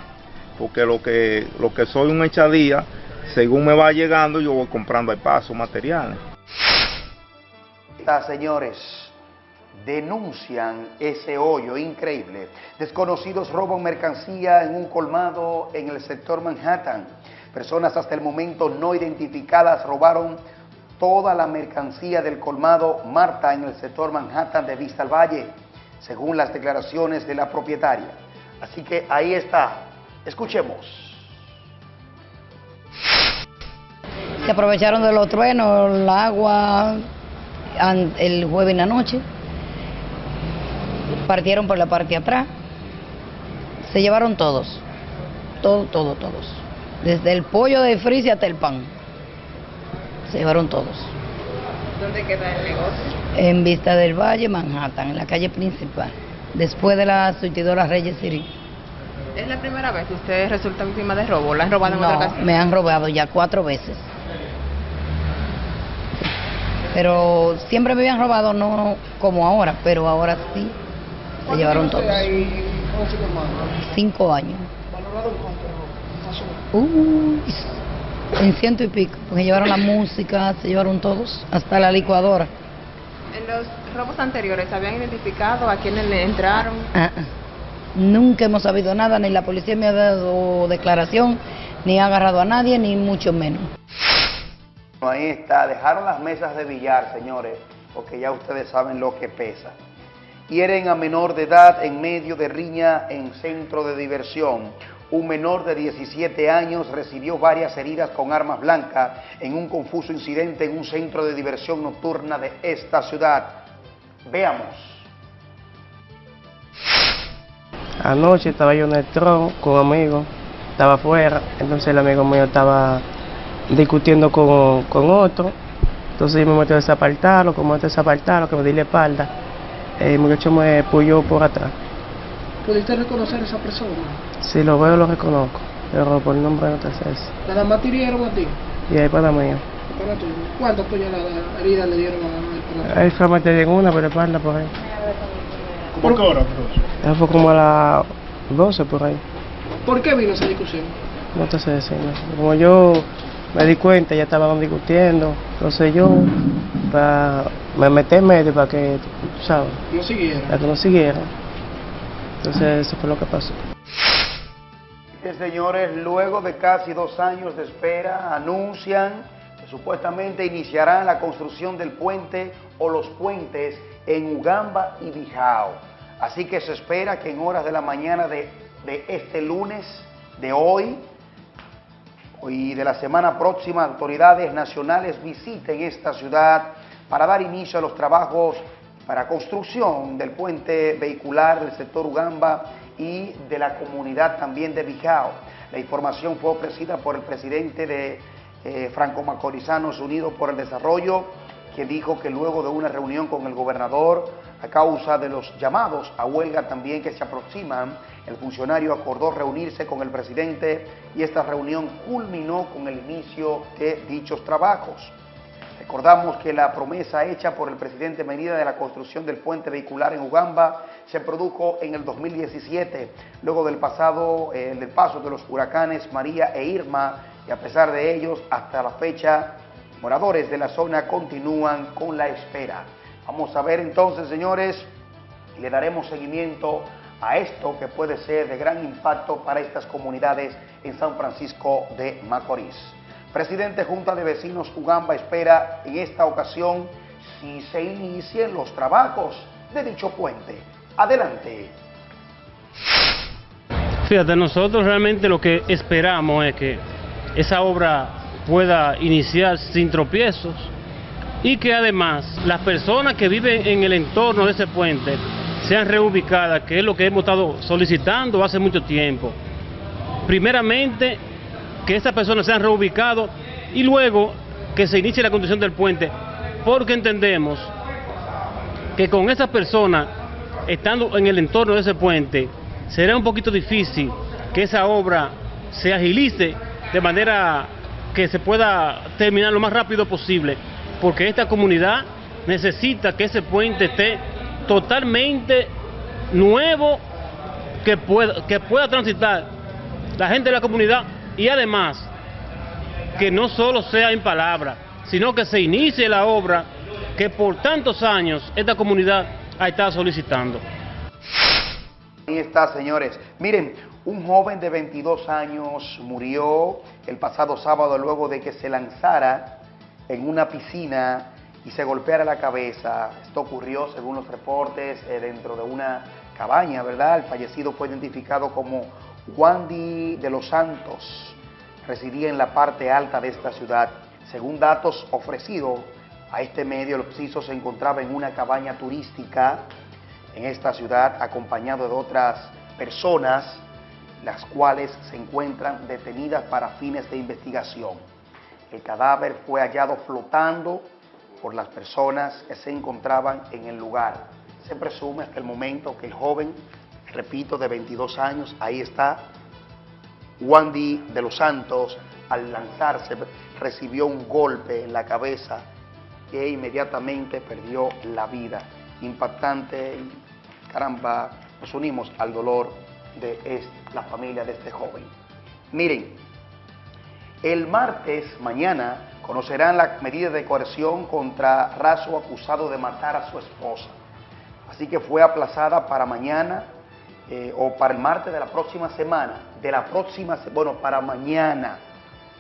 porque lo que, lo que soy un echadía, según me va llegando, yo voy comprando al paso materiales. Señores, denuncian ese hoyo increíble. Desconocidos roban mercancía en un colmado en el sector Manhattan. Personas hasta el momento no identificadas robaron toda la mercancía del colmado Marta en el sector Manhattan de Vista al Valle, según las declaraciones de la propietaria. Así que ahí está. Escuchemos. Se aprovecharon de los truenos, el agua, el jueves en la noche. Partieron por la parte de atrás. Se llevaron todos. Todo, todo, todos. Desde el pollo de frise hasta el pan. Se llevaron todos. ¿Dónde queda el negocio? En Vista del Valle, Manhattan, en la calle principal. Después de la surtidora Reyes City. ¿Es la primera vez que usted resulta víctima de robo? ¿La han robado en no, otra ocasión? me han robado ya cuatro veces. Pero siempre me habían robado, no como ahora, pero ahora sí. Se llevaron todos. Cinco años. ¿Valorado cuánto? Uh, en ciento y pico, porque llevaron la música, se llevaron todos, hasta la licuadora. ¿En los robos anteriores habían identificado a quienes le entraron? Ah, ah. Nunca hemos sabido nada, ni la policía me ha dado declaración, ni ha agarrado a nadie, ni mucho menos. Ahí está, dejaron las mesas de billar, señores, porque ya ustedes saben lo que pesa. Hieren a menor de edad en medio de riña en centro de diversión. Un menor de 17 años recibió varias heridas con armas blancas en un confuso incidente en un centro de diversión nocturna de esta ciudad. Veamos. Anoche estaba yo en el tron con un amigo, estaba afuera, entonces el amigo mío estaba discutiendo con, otro, entonces yo me metí a desapartarlo, como a desapartarlo, que me di la espalda, el muchacho me puyó por atrás. ¿Pudiste reconocer a esa persona? Si lo veo, lo reconozco. pero por el nombre no te sé eso. ¿Nada más te hirieron a ti? Y ahí para mí. Para. ¿Cuántas heridas le dieron a Ahí fue a en una, pero espalda por ahí. ¿Por qué hora? Eso fue como a las 12 por ahí. ¿Por qué vino esa discusión? No te sé decir, no. Como yo me di cuenta, ya estaban discutiendo, entonces yo para, me metí en medio para que, ¿sabes? No siguieran. Para que no siguieran. Entonces eso fue lo que pasó. señores, luego de casi dos años de espera, anuncian que supuestamente iniciarán la construcción del puente o los puentes en Ugamba y Bijao. Así que se espera que en horas de la mañana de, de este lunes, de hoy, y de la semana próxima, autoridades nacionales visiten esta ciudad para dar inicio a los trabajos para construcción del puente vehicular del sector Ugamba y de la comunidad también de Bijao. La información fue ofrecida por el presidente de eh, Franco Macorizanos Unidos por el Desarrollo, que dijo que luego de una reunión con el gobernador, a causa de los llamados a huelga también que se aproximan, el funcionario acordó reunirse con el presidente y esta reunión culminó con el inicio de dichos trabajos. Recordamos que la promesa hecha por el presidente Medida de la construcción del puente vehicular en Ugamba se produjo en el 2017, luego del, pasado, eh, del paso de los huracanes María e Irma, y a pesar de ellos, hasta la fecha, moradores de la zona continúan con la espera. Vamos a ver entonces, señores, le daremos seguimiento a esto que puede ser de gran impacto para estas comunidades en San Francisco de Macorís. Presidente Junta de Vecinos Ugamba espera en esta ocasión si se inicien los trabajos de dicho puente. Adelante. Fíjate, nosotros realmente lo que esperamos es que esa obra pueda iniciar sin tropiezos y que además las personas que viven en el entorno de ese puente sean reubicadas, que es lo que hemos estado solicitando hace mucho tiempo. Primeramente, que esas personas sean reubicadas y luego que se inicie la construcción del puente, porque entendemos que con esas personas, estando en el entorno de ese puente, será un poquito difícil que esa obra se agilice de manera que se pueda terminar lo más rápido posible, porque esta comunidad necesita que ese puente esté totalmente nuevo que pueda, que pueda transitar la gente de la comunidad y además que no solo sea en palabras, sino que se inicie la obra que por tantos años esta comunidad ha estado solicitando. Ahí está, señores. Miren, un joven de 22 años murió el pasado sábado luego de que se lanzara en una piscina y se golpeara la cabeza. Esto ocurrió, según los reportes, eh, dentro de una cabaña, ¿verdad? El fallecido fue identificado como Wandy de los Santos. Residía en la parte alta de esta ciudad. Según datos ofrecidos a este medio, el occiso se encontraba en una cabaña turística en esta ciudad, acompañado de otras personas, las cuales se encuentran detenidas para fines de investigación. El cadáver fue hallado flotando por las personas que se encontraban en el lugar. Se presume hasta el momento que el joven, repito, de 22 años, ahí está, Wandy de los Santos, al lanzarse, recibió un golpe en la cabeza e inmediatamente perdió la vida. Impactante, caramba, nos unimos al dolor de la familia de este joven. Miren, el martes, mañana, conocerán la medida de coerción contra Razo acusado de matar a su esposa. Así que fue aplazada para mañana eh, o para el martes de la próxima semana, de la próxima, bueno, para mañana,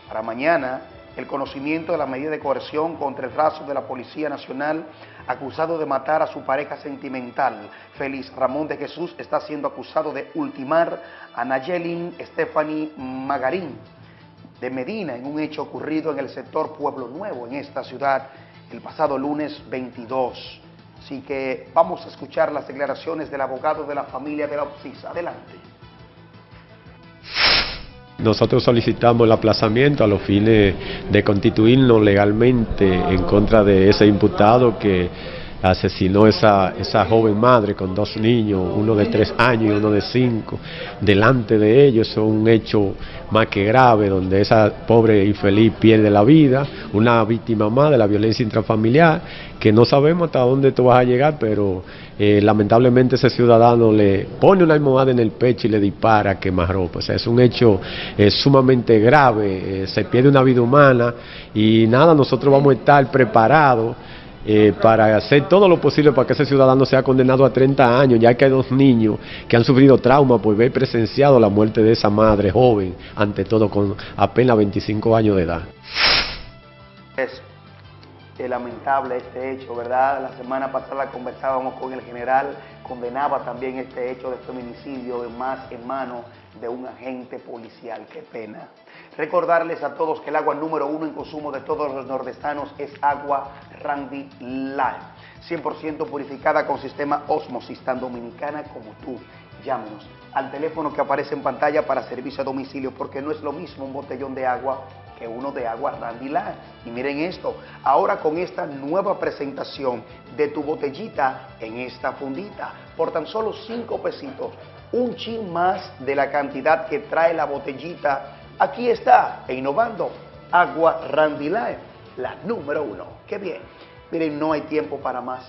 para mañana, el conocimiento de la medida de coerción contra el Razo de la Policía Nacional acusado de matar a su pareja sentimental. Félix Ramón de Jesús está siendo acusado de ultimar a Nayelin Stephanie Magarín, de Medina en un hecho ocurrido en el sector Pueblo Nuevo, en esta ciudad, el pasado lunes 22. Así que vamos a escuchar las declaraciones del abogado de la familia de la OPSIS. Adelante. Nosotros solicitamos el aplazamiento a los fines de constituirnos legalmente en contra de ese imputado que asesinó esa, esa joven madre con dos niños, uno de tres años y uno de cinco, delante de ellos. Es un hecho más que grave, donde esa pobre infeliz pierde la vida, una víctima más de la violencia intrafamiliar, que no sabemos hasta dónde tú vas a llegar, pero eh, lamentablemente ese ciudadano le pone una almohada en el pecho y le dispara a quemarropa. O sea, es un hecho eh, sumamente grave, eh, se pierde una vida humana y nada, nosotros vamos a estar preparados eh, para hacer todo lo posible para que ese ciudadano sea condenado a 30 años, ya que hay dos niños que han sufrido trauma por ver presenciado la muerte de esa madre joven, ante todo con apenas 25 años de edad. Es lamentable este hecho, ¿verdad? La semana pasada conversábamos con el general, condenaba también este hecho de feminicidio en más en mano de un agente policial. Qué pena. Recordarles a todos que el agua número uno en consumo de todos los nordestanos es agua Randy Life. 100% purificada con sistema Osmosis, tan dominicana como tú. Llámenos al teléfono que aparece en pantalla para servicio a domicilio, porque no es lo mismo un botellón de agua que uno de agua Randy Life. Y miren esto, ahora con esta nueva presentación de tu botellita en esta fundita, por tan solo 5 pesitos, un chin más de la cantidad que trae la botellita Aquí está, e innovando, Agua Randy Life, la número uno. ¡Qué bien! Miren, no hay tiempo para más.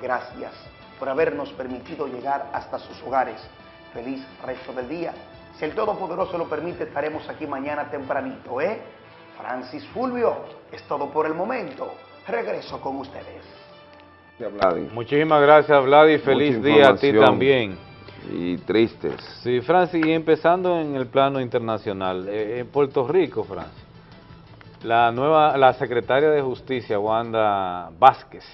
Gracias por habernos permitido llegar hasta sus hogares. Feliz resto del día. Si el Todopoderoso lo permite, estaremos aquí mañana tempranito, ¿eh? Francis Fulvio, es todo por el momento. Regreso con ustedes. Muchísimas gracias, Vladi. Feliz día a ti también y tristes. Sí, Francis, y empezando en el plano internacional, eh, en Puerto Rico, Francis, la nueva, la secretaria de Justicia, Wanda Vázquez,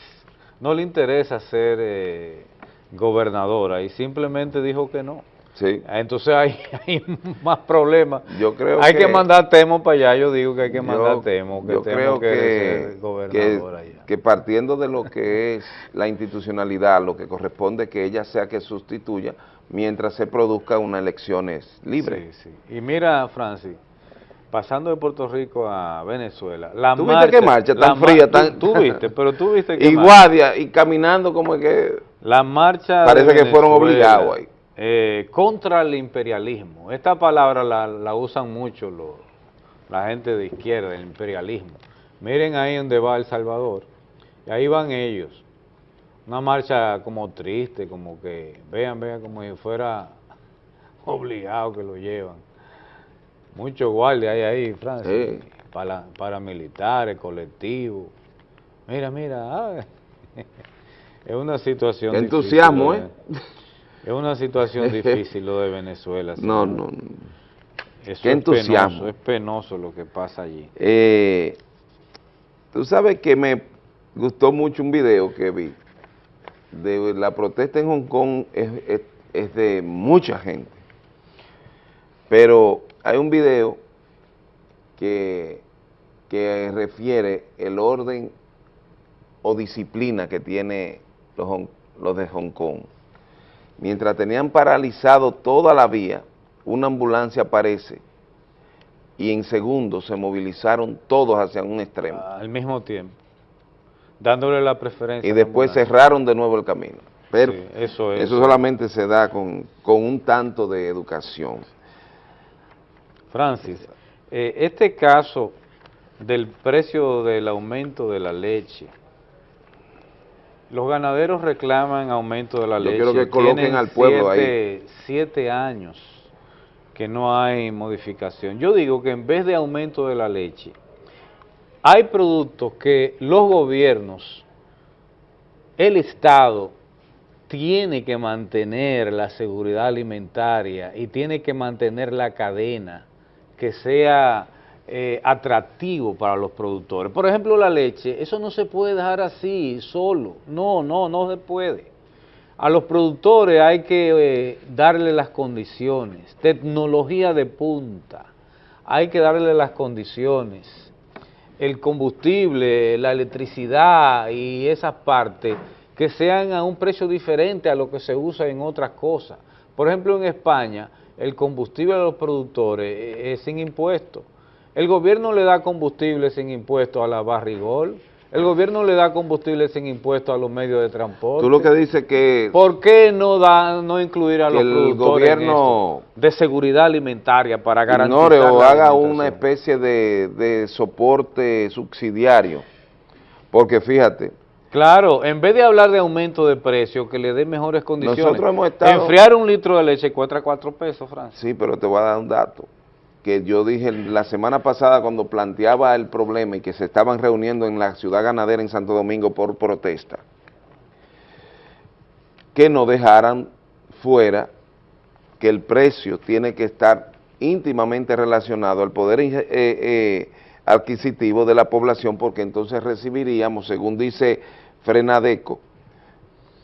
no le interesa ser eh, gobernadora y simplemente dijo que no. Sí. Entonces hay, hay más problemas. Yo creo hay que, mandar Temo para allá, yo digo que hay que mandar Temo, que yo Temo creo que, que, que, partiendo de lo que es la institucionalidad, lo que corresponde que ella sea que sustituya, mientras se produzca unas elecciones libres. Sí, sí. Y mira, Francis, pasando de Puerto Rico a Venezuela, la ¿Tú marcha, viste qué marcha tan fría? Tan... Tú, tú, viste, pero tú viste que Y guardia, y caminando como que... La marcha Parece que fueron obligados ahí. Eh, contra el imperialismo. Esta palabra la, la usan mucho los, la gente de izquierda, el imperialismo. Miren ahí donde va El Salvador, y ahí van ellos una marcha como triste, como que, vean, vean, como si fuera obligado que lo llevan. Muchos guardias hay ahí, Francia, sí. para, paramilitares, colectivos. Mira, mira, ah, es una situación entusiasmo, difícil, ¿eh? Es una situación difícil lo de Venezuela. No, no, no. Eso Qué es entusiasmo. Penoso, es penoso lo que pasa allí. Eh, Tú sabes que me gustó mucho un video que vi de la protesta en Hong Kong es, es, de mucha gente, pero hay un video que, que refiere el orden o disciplina que tiene los, los de Hong Kong. Mientras tenían paralizado toda la vía, una ambulancia aparece y en segundos se movilizaron todos hacia un extremo. Al mismo tiempo dándole la preferencia. Y después cerraron de nuevo el camino. Pero sí, eso, es, eso solamente se da con, con, un tanto de educación. Francis, eh, este caso del precio del aumento de la leche, los ganaderos reclaman aumento de la Yo leche. quiero que coloquen Tienen al pueblo siete, ahí. Siete años que no hay modificación. Yo digo que en vez de aumento de la leche, hay productos que los gobiernos, el Estado, tiene que mantener la seguridad alimentaria y tiene que mantener la cadena que sea eh, atractivo para los productores. Por ejemplo, la leche, eso no se puede dejar así, solo. No, no, no se puede. A los productores hay que eh, darle las condiciones, tecnología de punta, hay que darle las condiciones el combustible, la electricidad y esas partes que sean a un precio diferente a lo que se usa en otras cosas. Por ejemplo, en España, el combustible a los productores es sin impuestos. El gobierno le da combustible sin impuestos a la Barrigol, El gobierno le da combustible sin impuesto a los medios de transporte. Tú lo que dices que... ¿Por qué no da no incluir a los el productores gobierno de seguridad alimentaria para garantizar ignore o haga una especie de, de soporte subsidiario? Porque fíjate, Claro, en vez de hablar de aumento de precio, que le dé mejores condiciones. Nosotros hemos estado- Enfriar un litro de leche cuesta 4 pesos, Francis. Sí, pero te voy a dar un dato que yo dije la semana pasada cuando planteaba el problema y que se estaban reuniendo en la ciudad ganadera en Santo Domingo por protesta, que no dejaran fuera que el precio tiene que estar íntimamente relacionado al poder eh, eh, adquisitivo de la población porque entonces recibiríamos, según dice Frenadeco,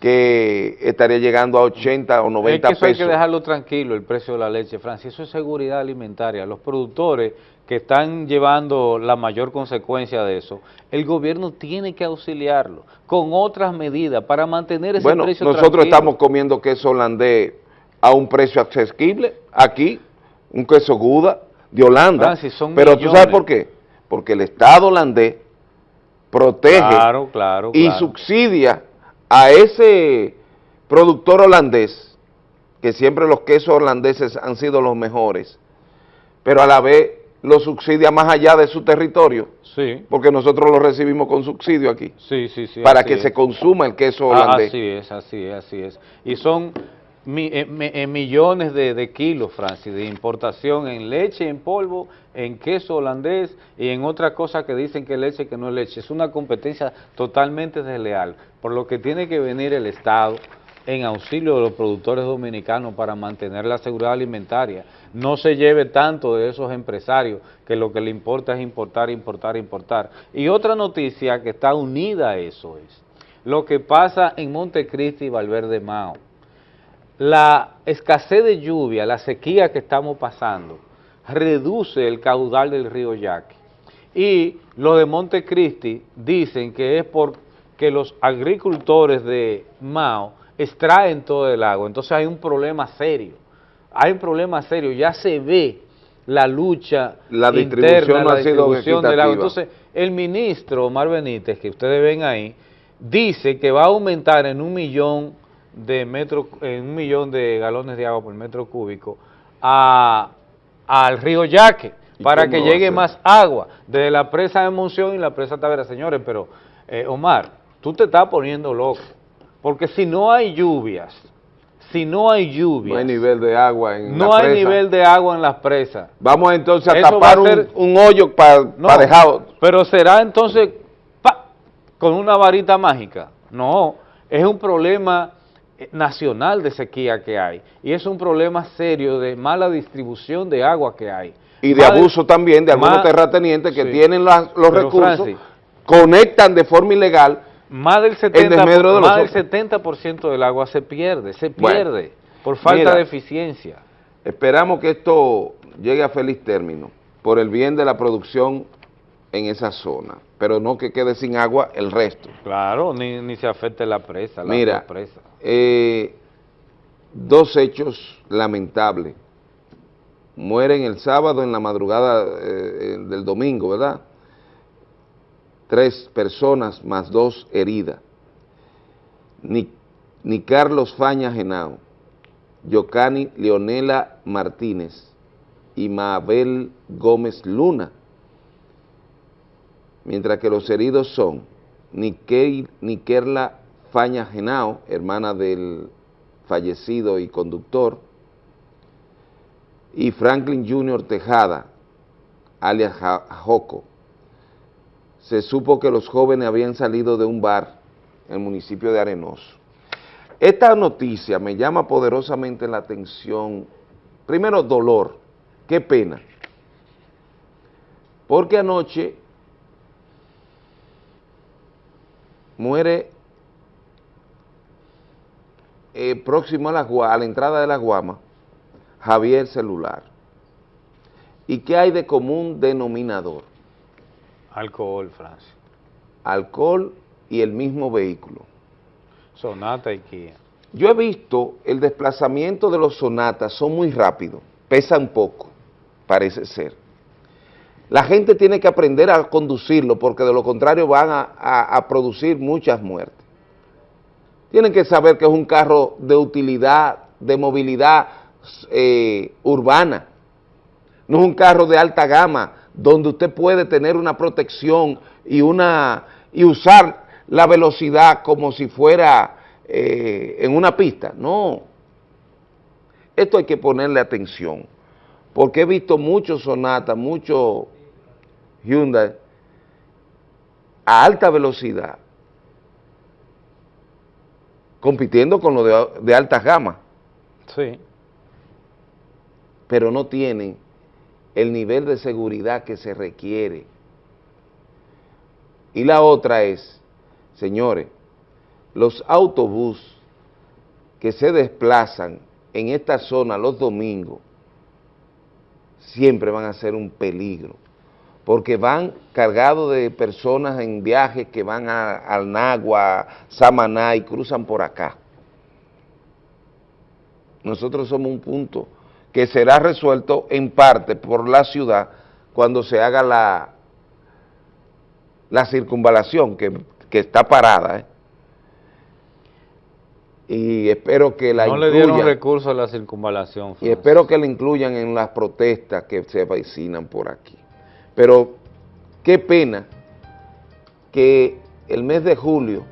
que estaría llegando a 80 o 90 es que eso hay pesos. que dejarlo tranquilo, el precio de la leche, Francis. Eso es seguridad alimentaria. Los productores que están llevando la mayor consecuencia de eso, el gobierno tiene que auxiliarlo con otras medidas para mantener ese Bueno, precio nosotros tranquilo. estamos comiendo queso holandés a un precio accesible, aquí, un queso Guda de Holanda. Francis, son Pero tú millones. sabes por qué? Porque el Estado holandés protege Claro, claro, y claro. subsidia a ese productor holandés, que siempre los quesos holandeses han sido los mejores, pero a la vez lo subsidia más allá de su territorio, Sí, porque nosotros lo recibimos con subsidio aquí, sí, sí. sí para que es. se consuma el queso Ah, holandés. Así es, así es, así es. Y son mi- eh, eh, millones de, de kilos, Francis, de importación en leche en polvo, en queso holandés y en otras cosas que dicen que es leche que no es leche. Es una competencia totalmente desleal, por lo que tiene que venir el Estado en auxilio de los productores dominicanos para mantener la seguridad alimentaria. No se lleve tanto de esos empresarios que lo que le importa es importar, importar, importar. Y otra noticia que está unida a eso es lo que pasa en Montecristi y Valverde Mao. La escasez de lluvia, la sequía que estamos pasando, reduce el caudal del río Yaqui. Y los de Montecristi dicen que es porque los agricultores de Mao extraen todo el agua. Entonces hay un problema serio. Hay un problema serio. Ya se ve la lucha La distribución interna, no la distribución del agua. Entonces, el ministro Omar Benítez, que ustedes ven ahí, dice que va a aumentar en un millón de metros, en un millón de galones de agua por metro cúbico a, al río Yaque ¿Y para que llegue más agua desde la presa de Monción y la presa Tavera. Señores, pero eh, Omar, tú te estás poniendo loco, porque si no hay lluvias, si no hay lluvias, No hay nivel de agua en no la hay presa. nivel de agua en las presas. Vamos entonces a Eso va a tapar un, un hoyo para No, dejar... pero será entonces ¡pa! con una varita mágica. No, es un problema nacional de sequía que hay y es un problema serio de mala distribución de agua que hay. Y de abuso también de algunos terratenientes que sí. tienen las- los recursos, Francis, conectan de forma ilegal. más del en desmedro de 70%, los más del otros. 70% del agua se pierde, se Bueno, pierde por falta mira. de eficiencia. Esperamos que esto llegue a feliz término por el bien de la producción en esa zona, pero no que quede sin agua el resto. Claro, ni, ni se afecte la presa, la Mira, presa. eh, dos hechos lamentables. Mueren el sábado en la madrugada eh, eh, del domingo, ¿verdad? Tres personas más dos heridas. Ni, ni Carlos Faña Genao, Yocani Leonela Martínez y Mabel Gómez Luna, mientras que los heridos son Niquerla Faña Genao, hermana del fallecido y conductor, y Franklin Junior Tejada, alias Joco. Se supo que los jóvenes habían salido de un bar en el municipio de Arenoso. Esta noticia me llama poderosamente la atención, primero dolor, qué pena, porque anoche muere eh, próximo a la, a la entrada de la Guama, Javier Celular. ¿Y qué hay de común denominador? Alcohol, Francia. Alcohol y el mismo vehículo. Sonata y Kia. Yo he visto el desplazamiento de los sonatas, son muy rápidos, pesan poco, parece ser. La gente tiene que aprender a conducirlo porque de lo contrario van a, producir muchas muertes. Tienen que saber que es un carro de utilidad, de movilidad eh, urbana. No es un carro de alta gama donde usted puede tener una protección y, una, y usar la velocidad como si fuera eh, en una pista. No. Esto hay que ponerle atención porque he visto muchos Sonata, muchos Hyundai a alta velocidad compitiendo con lo de, de alta gama, Sí. pero no tienen el nivel de seguridad que se requiere. Y la otra es, señores, los autobús que se desplazan en esta zona los domingos siempre van a ser un peligro, porque van cargados de personas en viajes que van a, al Nagua, Samaná y cruzan por acá. Nosotros somos un punto que será resuelto en parte por la ciudad cuando se haga la, la circunvalación que, que está parada. ¿eh? Y espero que la no le dieron recursos a la circunvalación. Y espero que la incluyan en las protestas que se avecinan por aquí. Pero qué pena que el mes de julio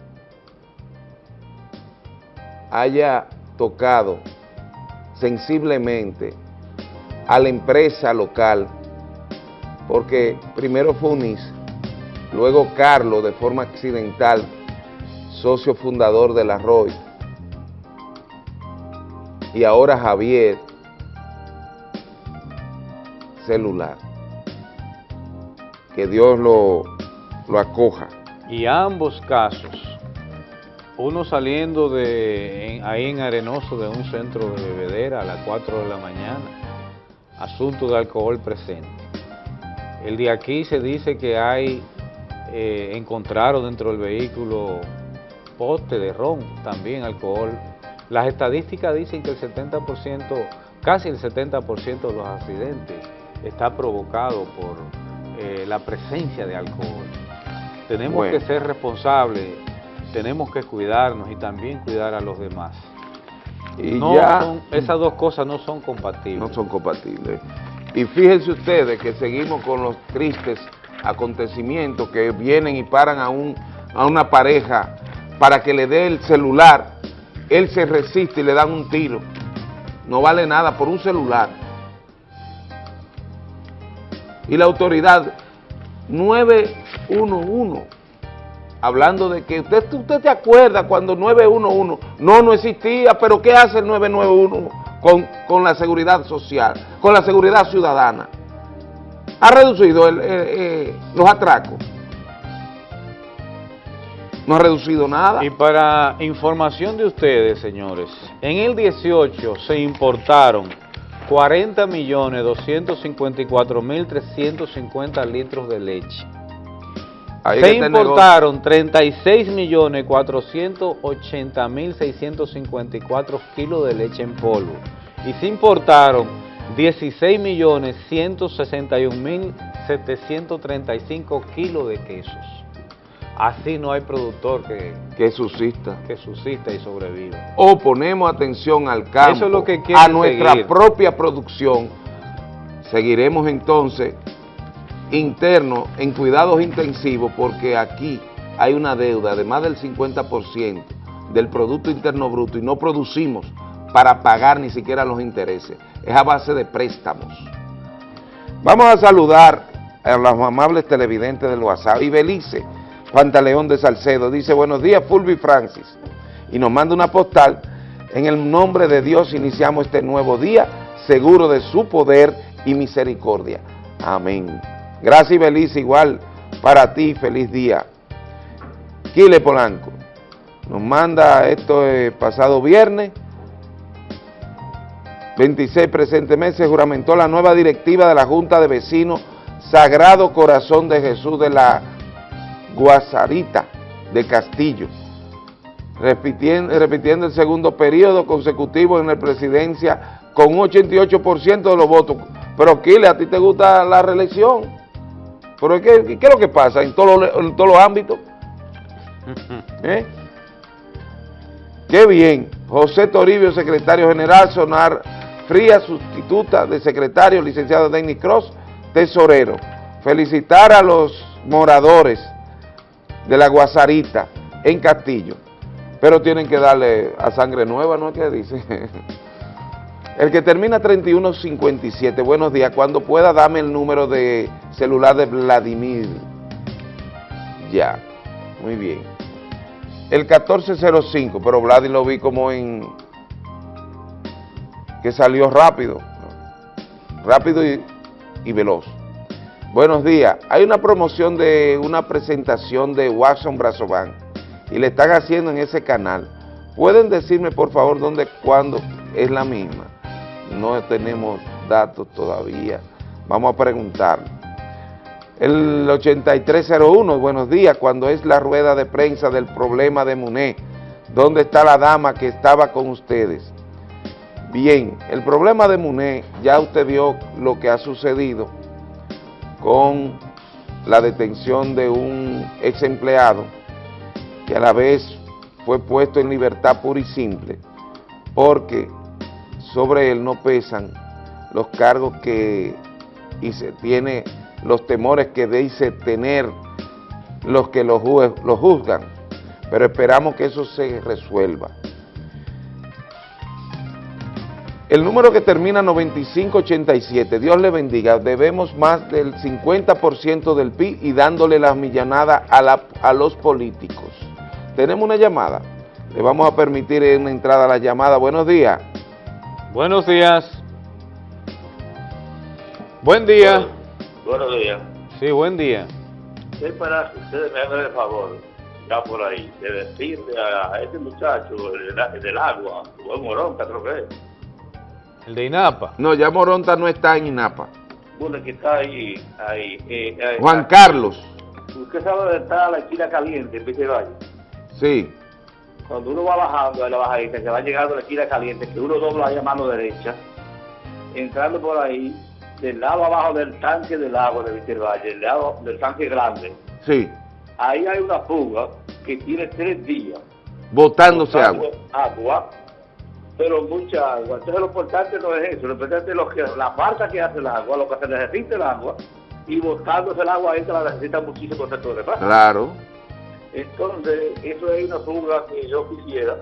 haya tocado sensiblemente a la empresa local, porque primero fue UNIS, luego Carlos de forma accidental, socio fundador de la ROI, y ahora Javier, celular. Que Dios lo, lo acoja. Y ambos casos, uno saliendo de ahí en Arenoso de un centro de bebedera a las 4 de la mañana, asunto de alcohol presente. El de aquí se dice que hay, eh, encontraron dentro del vehículo poste de ron, también alcohol. Las estadísticas dicen que el 70%, casi el 70% de los accidentes está provocado por eh, la presencia de alcohol. Tenemos Bueno. que ser responsables, tenemos que cuidarnos y también cuidar a los demás. Y No ya son- esas dos cosas no son compatibles. no son compatibles. Y fíjense ustedes que seguimos con los tristes acontecimientos que vienen y paran a, un, a una pareja para que le dé el celular, él se resiste y le dan un tiro. No vale nada por un celular. Y la autoridad 911, hablando de que usted, usted te acuerda cuando 911 no, no existía, pero ¿qué hace el 991 con, con la seguridad social, con la seguridad ciudadana? Ha reducido eh, eh, los atracos. No ha reducido nada. Y para información de ustedes, señores, en el 18 se importaron 40 millones 254 mil 350 litros de leche. Ahí se importaron 36 millones 480 mil 654 kilos de leche en polvo. Y se importaron 16 millones 161 mil 735 kilos de quesos. Así no hay productor que, que subsista. que subsista y sobreviva. o ponemos atención al campo, Eso es lo que quieren a nuestra seguir. propia producción, seguiremos entonces internos en cuidados intensivos porque aquí hay una deuda de más del 50% del Producto Interno Bruto y no producimos para pagar ni siquiera los intereses. Es a base de préstamos. Vamos a saludar a los amables televidentes del WhatsApp. Y Belice, Pantaleón de Salcedo, dice, buenos días Fulvi Francis. Y nos manda una postal. En el nombre de Dios iniciamos este nuevo día, seguro de su poder y misericordia. Amén. Gracias Belice, igual para ti, feliz día. Kile Polanco nos manda esto eh, pasado viernes, 26 presente mes, se juramentó la nueva directiva de la Junta de Vecinos Sagrado Corazón de Jesús de la Guasarita de Castillo, repitiendo, repitiendo el segundo periodo consecutivo en la presidencia con un 88% de los votos. Pero Kile, ¿a ti te gusta la reelección? Pero ¿qué, qué es lo que pasa en todos los, en todos los ámbitos? ¿Eh? Qué bien. José Toribio, secretario general, Sonar Fría, sustituta de secretario, licenciado Denis Cross, tesorero. Felicitar a los moradores de la Guasarita en Castillo, pero tienen que darle a sangre nueva, ¿no es que dice? El que termina 3157, buenos días, cuando pueda dame el número de celular de Vladimir. Ya, muy bien. El 1405, pero Vladimir lo vi como en... que salió rápido, rápido y, y veloz. Buenos días, hay una promoción de una presentación de Watson Brazovan y le están haciendo en ese canal. ¿Pueden decirme por favor dónde, cuándo es la misma? No tenemos datos todavía, vamos a preguntar. El 8301, buenos días, cuando es la rueda de prensa del problema de Muné, ¿dónde está la dama que estaba con ustedes? Bien, el problema de Muné, ya usted vio lo que ha sucedido con la detención de un ex empleado que a la vez fue puesto en libertad pura y simple porque sobre él no pesan los cargos que y se tiene los temores que dice tener los que lo, lo juzgan, pero esperamos que eso se resuelva. El número que termina 9587, Dios le bendiga, debemos más del 50% del PIB y dándole la millonada a, la, a los políticos. Tenemos una llamada, le vamos a permitir una entrada a la llamada. Buenos días. Buenos días. Buen día. Buenos días. Sí, buen día. Es para que ustedes me hagan el favor, ya por ahí, de decirle a este muchacho del, del agua, Moronta creo que es, ¿El de INAPA? No, ya Moronta no está en INAPA. bueno, que está ahí, ahí. eh, eh, Juan Carlos. ¿Usted sabe dónde está la esquina caliente en Viste Valle? Sí. Cuando uno va bajando de la bajadita, que va llegando a la esquina caliente, que uno dobla ahí a mano derecha, entrando por ahí, del lado abajo del tanque del agua de Viste Valle, del lado del tanque grande, Sí. ahí hay una fuga que tiene tres días. Botándose botando agua. agua, pero mucha agua. Entonces lo importante no es eso, lo importante es lo que, la falta que hace el agua, lo que se necesita el agua, y botándose el agua ahí que la necesita muchísimo sector de paz. Claro. Entonces, eso es una fuga que yo quisiera.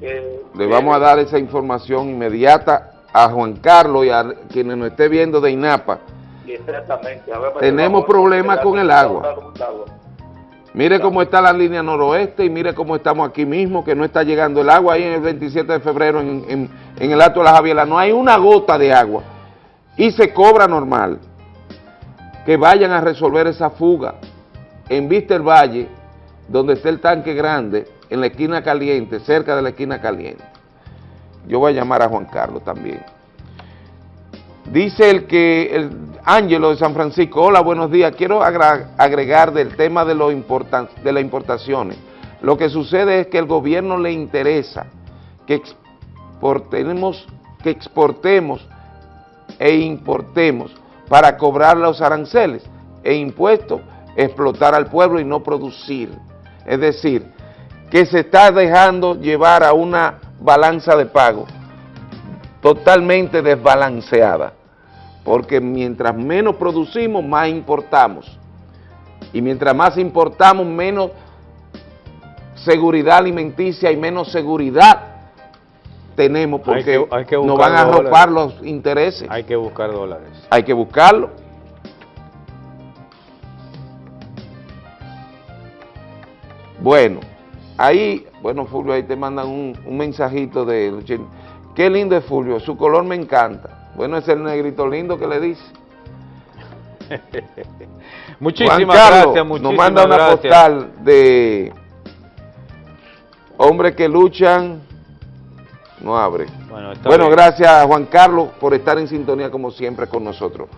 eh, Le vamos a dar esa información inmediata a Juan Carlos y a quienes nos esté viendo de INAPA. Exactamente. A ver, Tenemos vamos, problemas con el agua. con el agua. Mire cómo está la línea noroeste y mire cómo estamos aquí mismo, que no está llegando el agua ahí en el 27 de febrero en, en- en el Alto de la Javiela. No hay una gota de agua y se cobra normal. Que vayan a resolver esa fuga en Vista el Valle, donde está el tanque grande, en la esquina caliente, cerca de la esquina caliente. Yo voy a llamar a Juan Carlos también. Dice el que, el Ángelo de San Francisco, hola, buenos días, quiero agregar del tema de, lo importan- de las importaciones. Lo que sucede es que el gobierno le interesa que exportemos, que exportemos e importemos para cobrar los aranceles e impuestos, explotar al pueblo y no producir. Es decir, que se está dejando llevar a una balanza de pago totalmente desbalanceada, porque mientras menos producimos, más importamos, y mientras más importamos, menos seguridad alimenticia y menos seguridad tenemos, Hay porque que- hay que nos van a ropar los intereses. Hay que buscar dólares. Hay que buscarlo. Bueno, ahí, bueno Fulvio, ahí te mandan un, un mensajito de... Qué lindo es Fulvio, su color me encanta. Bueno, es el negrito lindo que le dice. Muchísimas Juan Carlos gracias, muchísimas Nos manda una gracias. postal de hombres que luchan. No abre. Bueno, gracias a Juan Carlos por estar en sintonía como siempre con nosotros.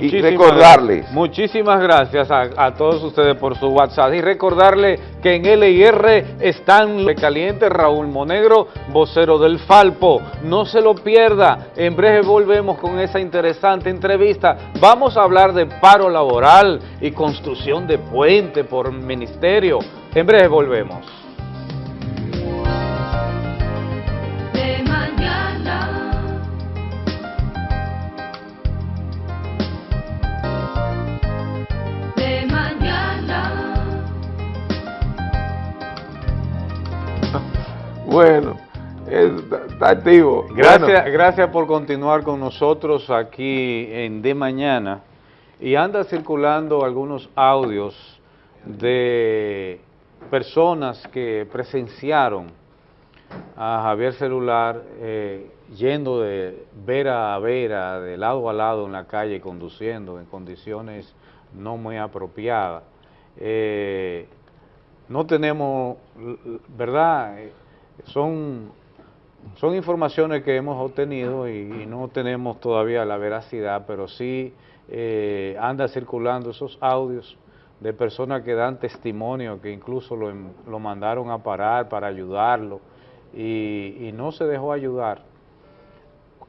Y recordarles. Muchísimas gracias a, a, todos ustedes por su WhatsApp y recordarle que en LIR están caliente Raúl Monegro, vocero del Falpo. No se lo pierda, en breve volvemos con esa interesante entrevista. Vamos a hablar de paro laboral y construcción de puente por ministerio. En breve volvemos. Bueno, está activo. Gracias, gracias por continuar con nosotros aquí en De Mañana. Y anda circulando algunos audios de personas que presenciaron a Javier Celular eh, yendo de vera a vera, de lado a lado en la calle, conduciendo en condiciones no muy apropiadas. Eh, no tenemos, ¿verdad?, son, son informaciones que hemos obtenido y, no tenemos todavía la veracidad, pero sí eh, anda circulando esos audios de personas que dan testimonio, que incluso lo, lo mandaron a parar para ayudarlo y, y, no se dejó ayudar,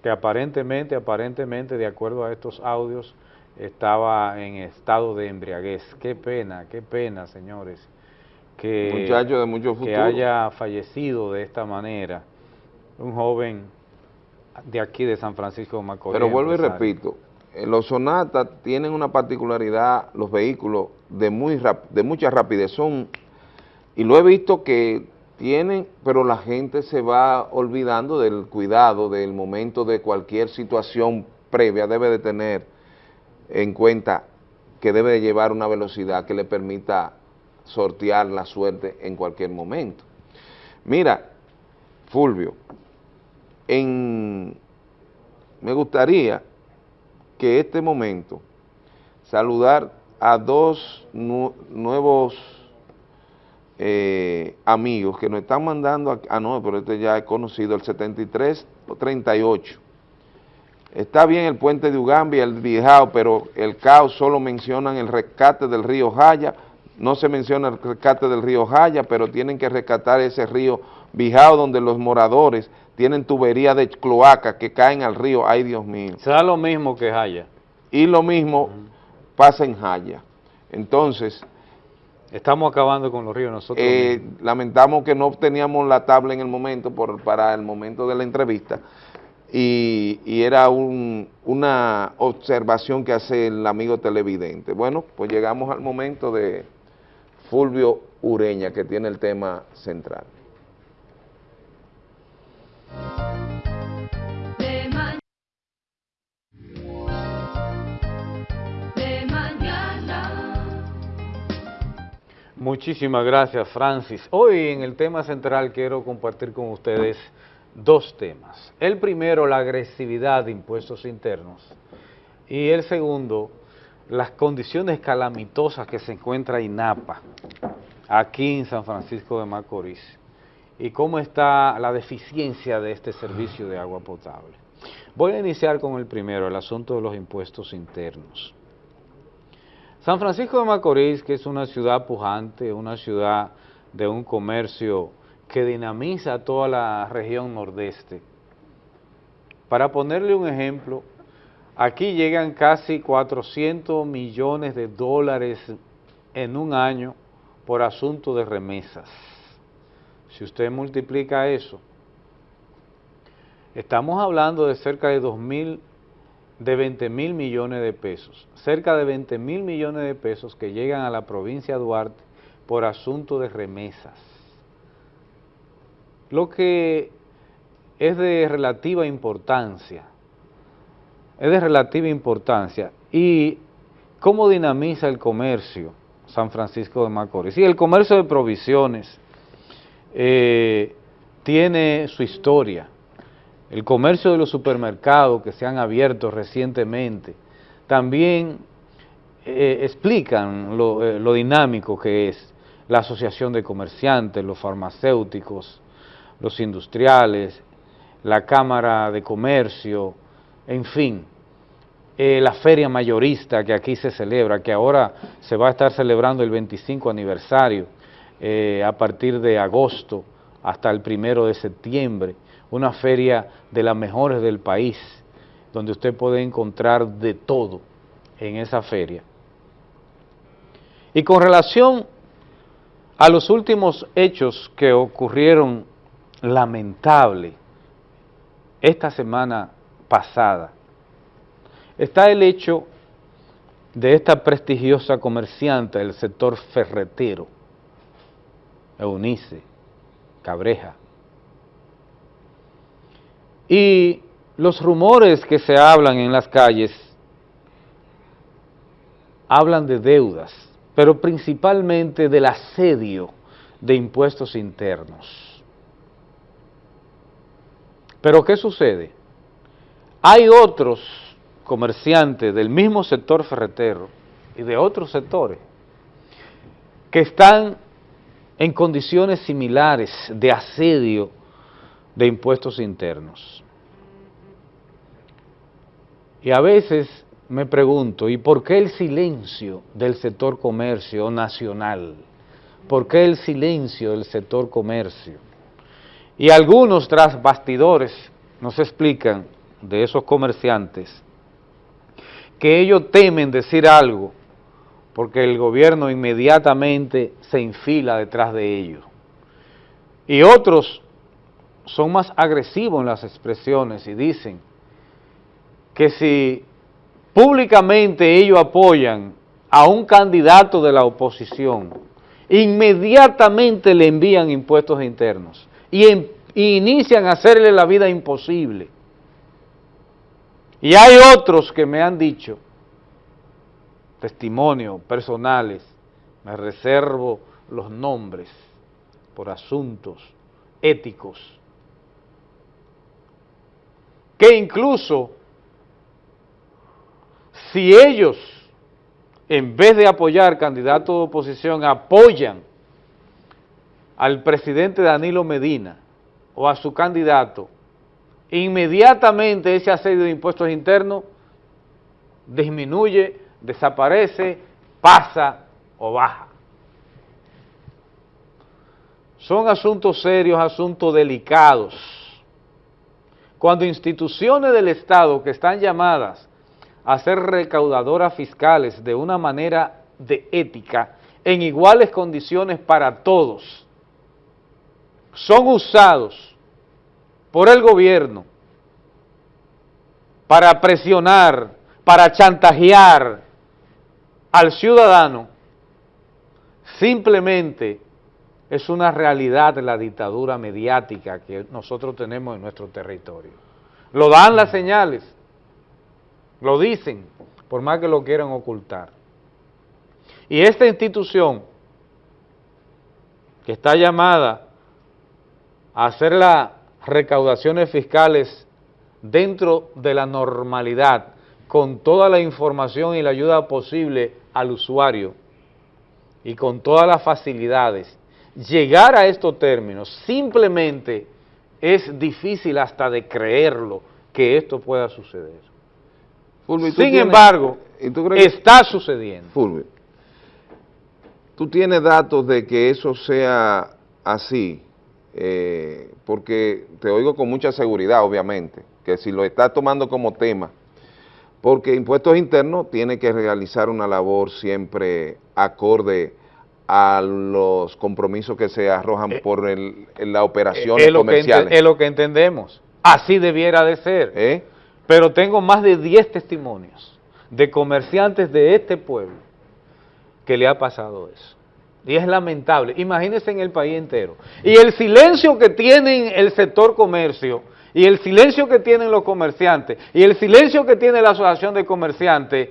que aparentemente, aparentemente, de acuerdo a estos audios, estaba en estado de embriaguez. Qué pena, qué pena, señores que, de mucho que haya fallecido de esta manera un joven de aquí de San Francisco de Macorís. Pero vuelvo y repito, eh, los Sonatas tienen una particularidad, los vehículos de, muy de mucha rapidez son, y lo he visto que tienen, pero la gente se va olvidando del cuidado, del momento de cualquier situación previa, debe de tener en cuenta que debe de llevar una velocidad que le permita sortear la suerte en cualquier momento. Mira, Fulvio, en, me gustaría que este momento saludar a dos nuevos eh, amigos que nos están mandando, a, ah no, pero este ya he conocido, el 73 38. Está bien el puente de Ugambia, el Viejao, pero el caos solo mencionan el rescate del río Jaya no se menciona el rescate del río Jaya, pero tienen que rescatar ese río Bijao, donde los moradores tienen tubería de cloaca que caen al río, ay Dios mío. Se da lo mismo que Jaya. Y lo mismo pasa en Jaya. Entonces... Estamos acabando con los ríos nosotros eh, Lamentamos que no teníamos la tabla en el momento, por, para el momento de la entrevista, y, y, era un, una observación que hace el amigo televidente. Bueno, pues llegamos al momento de Fulvio Ureña, que tiene el tema central. Muchísimas gracias, Francis. Hoy en el tema central quiero compartir con ustedes dos temas. El primero, la agresividad de impuestos internos. Y el segundo, las condiciones calamitosas que se encuentra INAPA aquí en San Francisco de Macorís y cómo está la deficiencia de este servicio de agua potable. Voy a iniciar con el primero, el asunto de los impuestos internos. San Francisco de Macorís, que es una ciudad pujante, una ciudad de un comercio que dinamiza toda la región nordeste. Para ponerle un ejemplo, Aquí llegan casi 400 millones de dólares en un año por asunto de remesas. Si usted multiplica eso, estamos hablando de cerca de 2 mil, de 20 mil millones de pesos, cerca de 20 mil millones de pesos que llegan a la provincia de Duarte por asunto de remesas. Lo que es de relativa importancia es de relativa importancia. ¿Y cómo dinamiza el comercio San Francisco de Macorís? Y el comercio de provisiones eh, tiene su historia. El comercio de los supermercados que se han abierto recientemente también eh, explican eh, lo dinámico que es la asociación de comerciantes, los farmacéuticos, los industriales, la Cámara de Comercio, en fin, eh, la feria mayorista que aquí se celebra, que ahora se va a estar celebrando el 25 aniversario eh, a partir de agosto hasta el primero de septiembre, una feria de las mejores del país, donde usted puede encontrar de todo en esa feria. Y con relación a los últimos hechos que ocurrieron lamentable esta semana pasada, está el hecho de esta prestigiosa comerciante del sector ferretero, Eunice Cabreja. Y los rumores que se hablan en las calles hablan de deudas, pero principalmente del asedio de impuestos internos. Pero ¿qué sucede? Hay otros comerciantes del mismo sector ferretero y de otros sectores que están en condiciones similares de asedio de impuestos internos. Y a veces me pregunto, ¿y por qué el silencio del sector comercio nacional? ¿Por qué el silencio del sector comercio? Y algunos tras bastidores nos explican de esos comerciantes que ellos temen decir algo porque el gobierno inmediatamente se infila detrás de ellos. Y otros son más agresivos en las expresiones y dicen que si públicamente ellos apoyan a un candidato de la oposición, inmediatamente le envían impuestos internos y, y inician a hacerle la vida imposible. Y hay otros que me han dicho testimonios personales, me reservo los nombres por asuntos éticos, que incluso si ellos, en vez de apoyar candidatos de oposición, apoyan al presidente Danilo Medina o a su candidato, inmediatamente ese asedio de impuestos internos disminuye desaparece, pasa o baja. Son asuntos serios, asuntos delicados. Cuando instituciones del Estado que están llamadas a ser recaudadoras fiscales de una manera de ética, en iguales condiciones para todos, son usados por el gobierno para presionar, para chantajear, al ciudadano simplemente es una realidad la dictadura mediática que nosotros tenemos en nuestro territorio. Lo dan las señales, lo dicen, por más que lo quieran ocultar. Y esta institución, que está llamada a hacer las recaudaciones fiscales dentro de la normalidad, con toda la información y la ayuda posible al usuario y con todas las facilidades, llegar a estos términos simplemente es difícil hasta de creerlo que esto pueda suceder. Sin embargo, está sucediendo. Fulvio, tú tienes datos de que eso sea así, eh, porque te oigo con mucha seguridad, obviamente, que si lo estás tomando como tema, porque Impuestos Internos tiene que realizar una labor siempre acorde a los compromisos que se arrojan eh, por el, la operación comercial. Es lo que entendemos, así debiera de ser. ¿Eh? Pero tengo más de 10 testimonios de comerciantes de este pueblo que le ha pasado eso. Y es lamentable, imagínense en el país entero. Y el silencio que tiene el sector comercio y el silencio que tienen los comerciantes y el silencio que tiene la asociación de comerciantes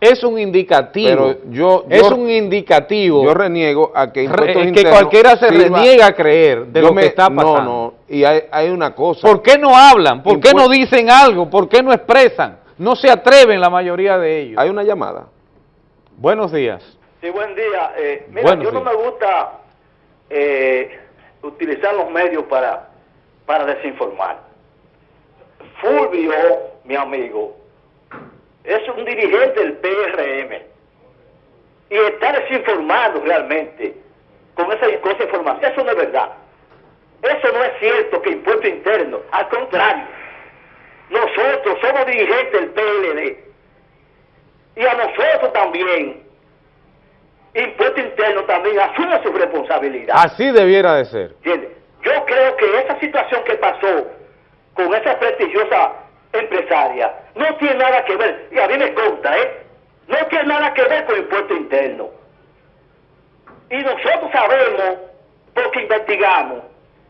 es un indicativo. Pero yo, es un indicativo. Yo reniego a que que cualquiera se reniega a creer de lo que está pasando. No, no, y hay, una cosa. ¿Por qué no hablan? ¿Por qué no dicen algo? ¿Por qué no expresan? No se atreven la mayoría de ellos. Hay una llamada. Buenos días. Sí, buen día. Eh, mira, yo no me gusta eh, utilizar los medios para, para desinformar. Fulvio, mi amigo, es un dirigente del PRM y está desinformando realmente con esa, con esa información. Eso no es verdad. Eso no es cierto que impuesto interno. Al contrario, nosotros somos dirigentes del PLD y a nosotros también impuesto interno también asume su responsabilidad. Así debiera de ser. ¿Entiendes? Yo creo que esa situación que pasó con esa prestigiosa empresaria no tiene nada que ver, y a mí me conta, ¿eh? No tiene nada que ver con impuesto interno. Y nosotros sabemos, porque investigamos,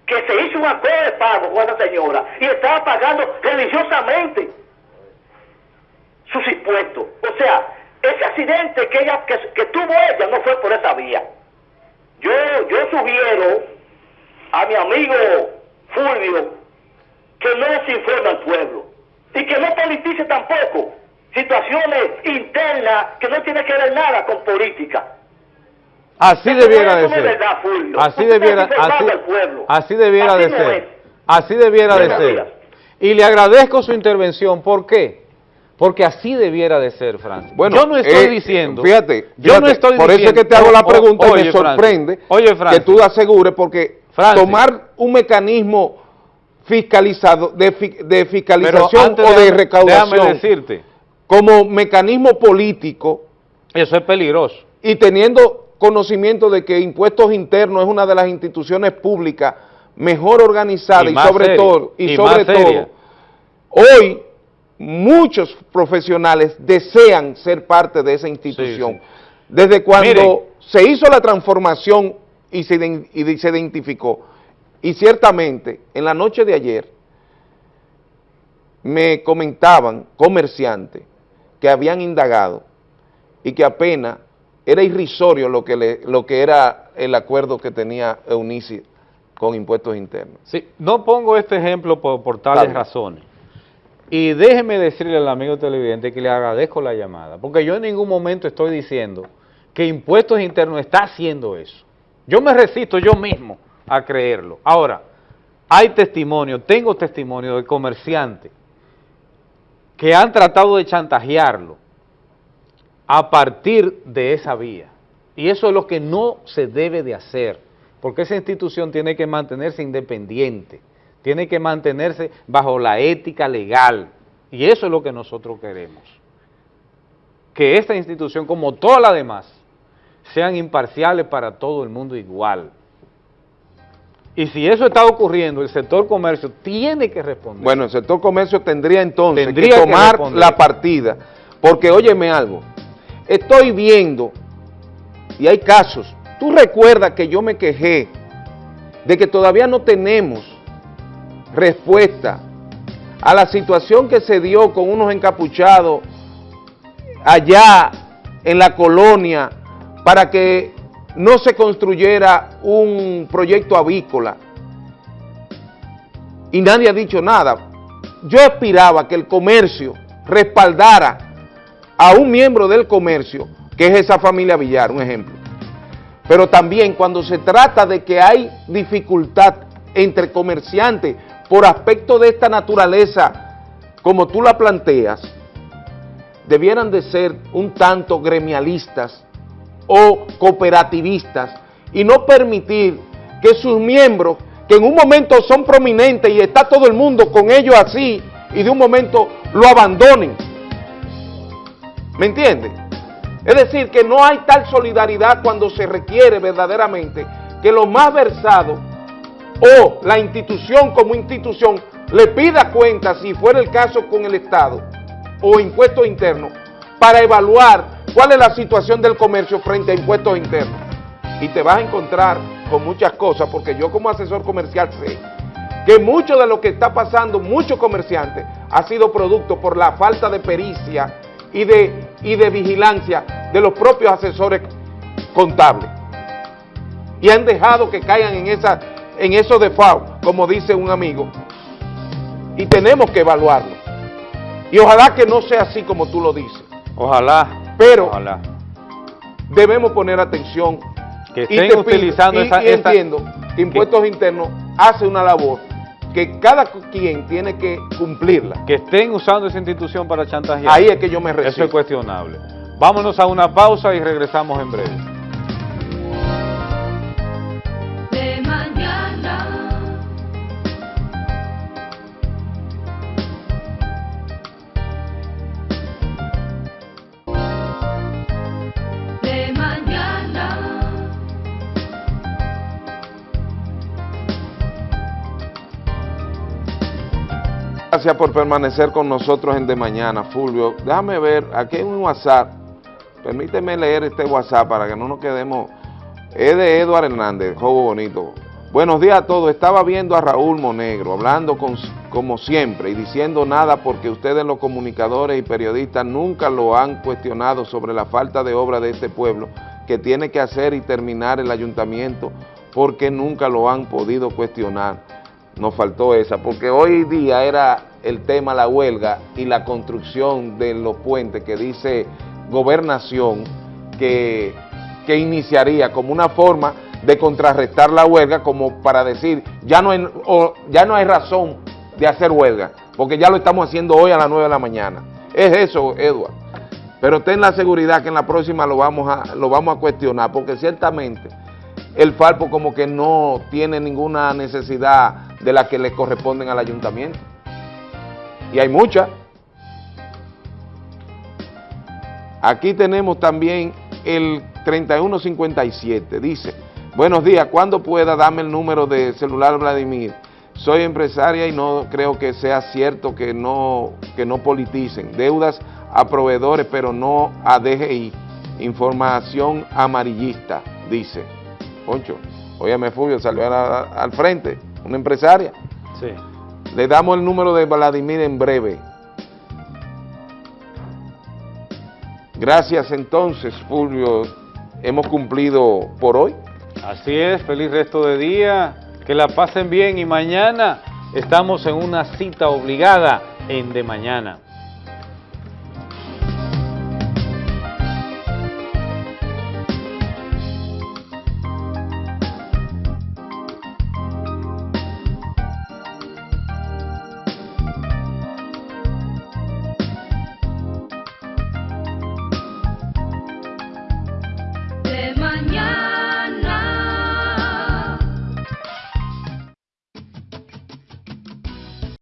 que se hizo un acuerdo de pago con esa señora y estaba pagando religiosamente sus impuestos. O sea, ese accidente que ella que, que tuvo ella no fue por esa vía. Yo, yo sugiero a mi amigo Fulvio que no desinforme al pueblo y que no politice tampoco situaciones internas que no tienen que ver nada con política. Así Eso debiera de ser. verdad, Fulvio. Así debiera, así, al pueblo. así debiera Así de ser. es. Así debiera de ser. Y le agradezco su intervención. ¿Por qué? Porque así debiera de ser, Francis. Bueno, yo no estoy eh, diciendo. Fíjate, yo no estoy por diciendo. eso es que te hago la pregunta y me Francis, sorprende Oye, Francis. que tú asegures porque Francis. tomar un mecanismo fiscalizado de, de fiscalización o de recaudación Déjame decirte, como mecanismo político eso es peligroso. y teniendo conocimiento de que impuestos internos es una de las instituciones públicas mejor organizadas Y sobre seria, todo y, y sobre todo hoy muchos profesionales desean ser parte de esa institución. Sí, sí. Desde cuando Miren. se hizo la transformación y se, iden- y se identificó, y ciertamente en la noche de ayer me comentaban comerciantes que habían indagado y que apenas era irrisorio lo que, le- lo que era el acuerdo que tenía Eunice con impuestos internos. Sí, no pongo este ejemplo por, por tales razones. Y déjeme decirle al amigo televidente que le agradezco la llamada, porque yo en ningún momento estoy diciendo que Impuestos Internos está haciendo eso. Yo me resisto yo mismo a creerlo. Ahora, hay testimonio, tengo testimonio de comerciantes que han tratado de chantajearlo a partir de esa vía. Y eso es lo que no se debe de hacer, porque esa institución tiene que mantenerse independiente, tiene que mantenerse bajo la ética legal, y eso es lo que nosotros queremos. Que esta institución, como todas las demás, sean imparciales para todo el mundo igual. Y si eso está ocurriendo, el sector comercio tiene que responder. Bueno, el sector comercio tendría entonces Tendría que tomar la partida, porque óyeme algo, estoy viendo, y hay casos, tú recuerdas que yo me quejé de que todavía no tenemos respuesta a la situación que se dio con unos encapuchados allá en la colonia para que no se construyera un proyecto avícola y nadie ha dicho nada. Yo aspiraba que el comercio respaldara a un miembro del comercio, que es esa familia Villar, un ejemplo. Pero también cuando se trata de que hay dificultad entre comerciantes por aspecto de esta naturaleza, como tú la planteas, debieran de ser un tanto gremialistas o cooperativistas y no permitir que sus miembros, que en un momento son prominentes y está todo el mundo con ellos así, y de un momento lo abandonen. ¿Me entiendes? Es decir, que no hay tal solidaridad cuando se requiere verdaderamente que los más versados o la institución como institución le pida cuenta, si fuera el caso con el Estado o impuestos internos, para evaluar cuál es la situación del comercio frente a impuestos internos. Y te vas a encontrar con muchas cosas, porque yo como asesor comercial sé que mucho de lo que está pasando, muchos comerciantes, ha sido producto por la falta de pericia y de, y de vigilancia de los propios asesores contables. Y han dejado que caigan en, esa, en esos default, como dice un amigo. Y tenemos que evaluarlo. Y ojalá que no sea así como tú lo dices. Ojalá, Pero ojalá. debemos poner atención. Que Y estén te utilizando y- esa- y esa- entiendo que Impuestos Internos hace una labor que cada quien tiene que cumplirla. Que estén usando esa institución para chantajear. Ahí es que yo me resisto. Eso es cuestionable. Vámonos a una pausa y regresamos en breve. Gracias por permanecer con nosotros en De Mañana, Fulvio. Déjame ver, aquí hay un WhatsApp. Permíteme leer este WhatsApp para que no nos quedemos. Es de Eduardo Hernández, joven bonito. Buenos días a todos. Estaba viendo a Raúl Monegro, hablando con- como siempre y diciendo nada porque ustedes los comunicadores y periodistas nunca lo han cuestionado sobre la falta de obra de este pueblo que tiene que hacer y terminar el ayuntamiento porque nunca lo han podido cuestionar nos faltó esa, porque hoy día era el tema la huelga y la construcción de los puentes que dice gobernación que, que iniciaría como una forma de contrarrestar la huelga como para decir ya no, hay, o ya no hay razón de hacer huelga, porque ya lo estamos haciendo hoy a las 9 de la mañana. Es eso, Edward. Pero ten la seguridad que en la próxima lo vamos a, lo vamos a cuestionar, porque ciertamente el Falpo como que no tiene ninguna necesidad de la que le corresponden al ayuntamiento. Y hay muchas. Aquí tenemos también el 3157, dice, buenos días, cuando pueda dame el número de celular Vladimir? Soy empresaria y no creo que sea cierto que no, que no politicen. Deudas a proveedores, pero no a DGI. Información amarillista, dice. Poncho, óyeme Fulvio, salió a al frente, una empresaria. Sí. Le damos el número de Vladimir en breve. Gracias entonces, Fulvio. Hemos cumplido por hoy. Así es, feliz resto de día, que la pasen bien y mañana estamos en una cita obligada en De Mañana.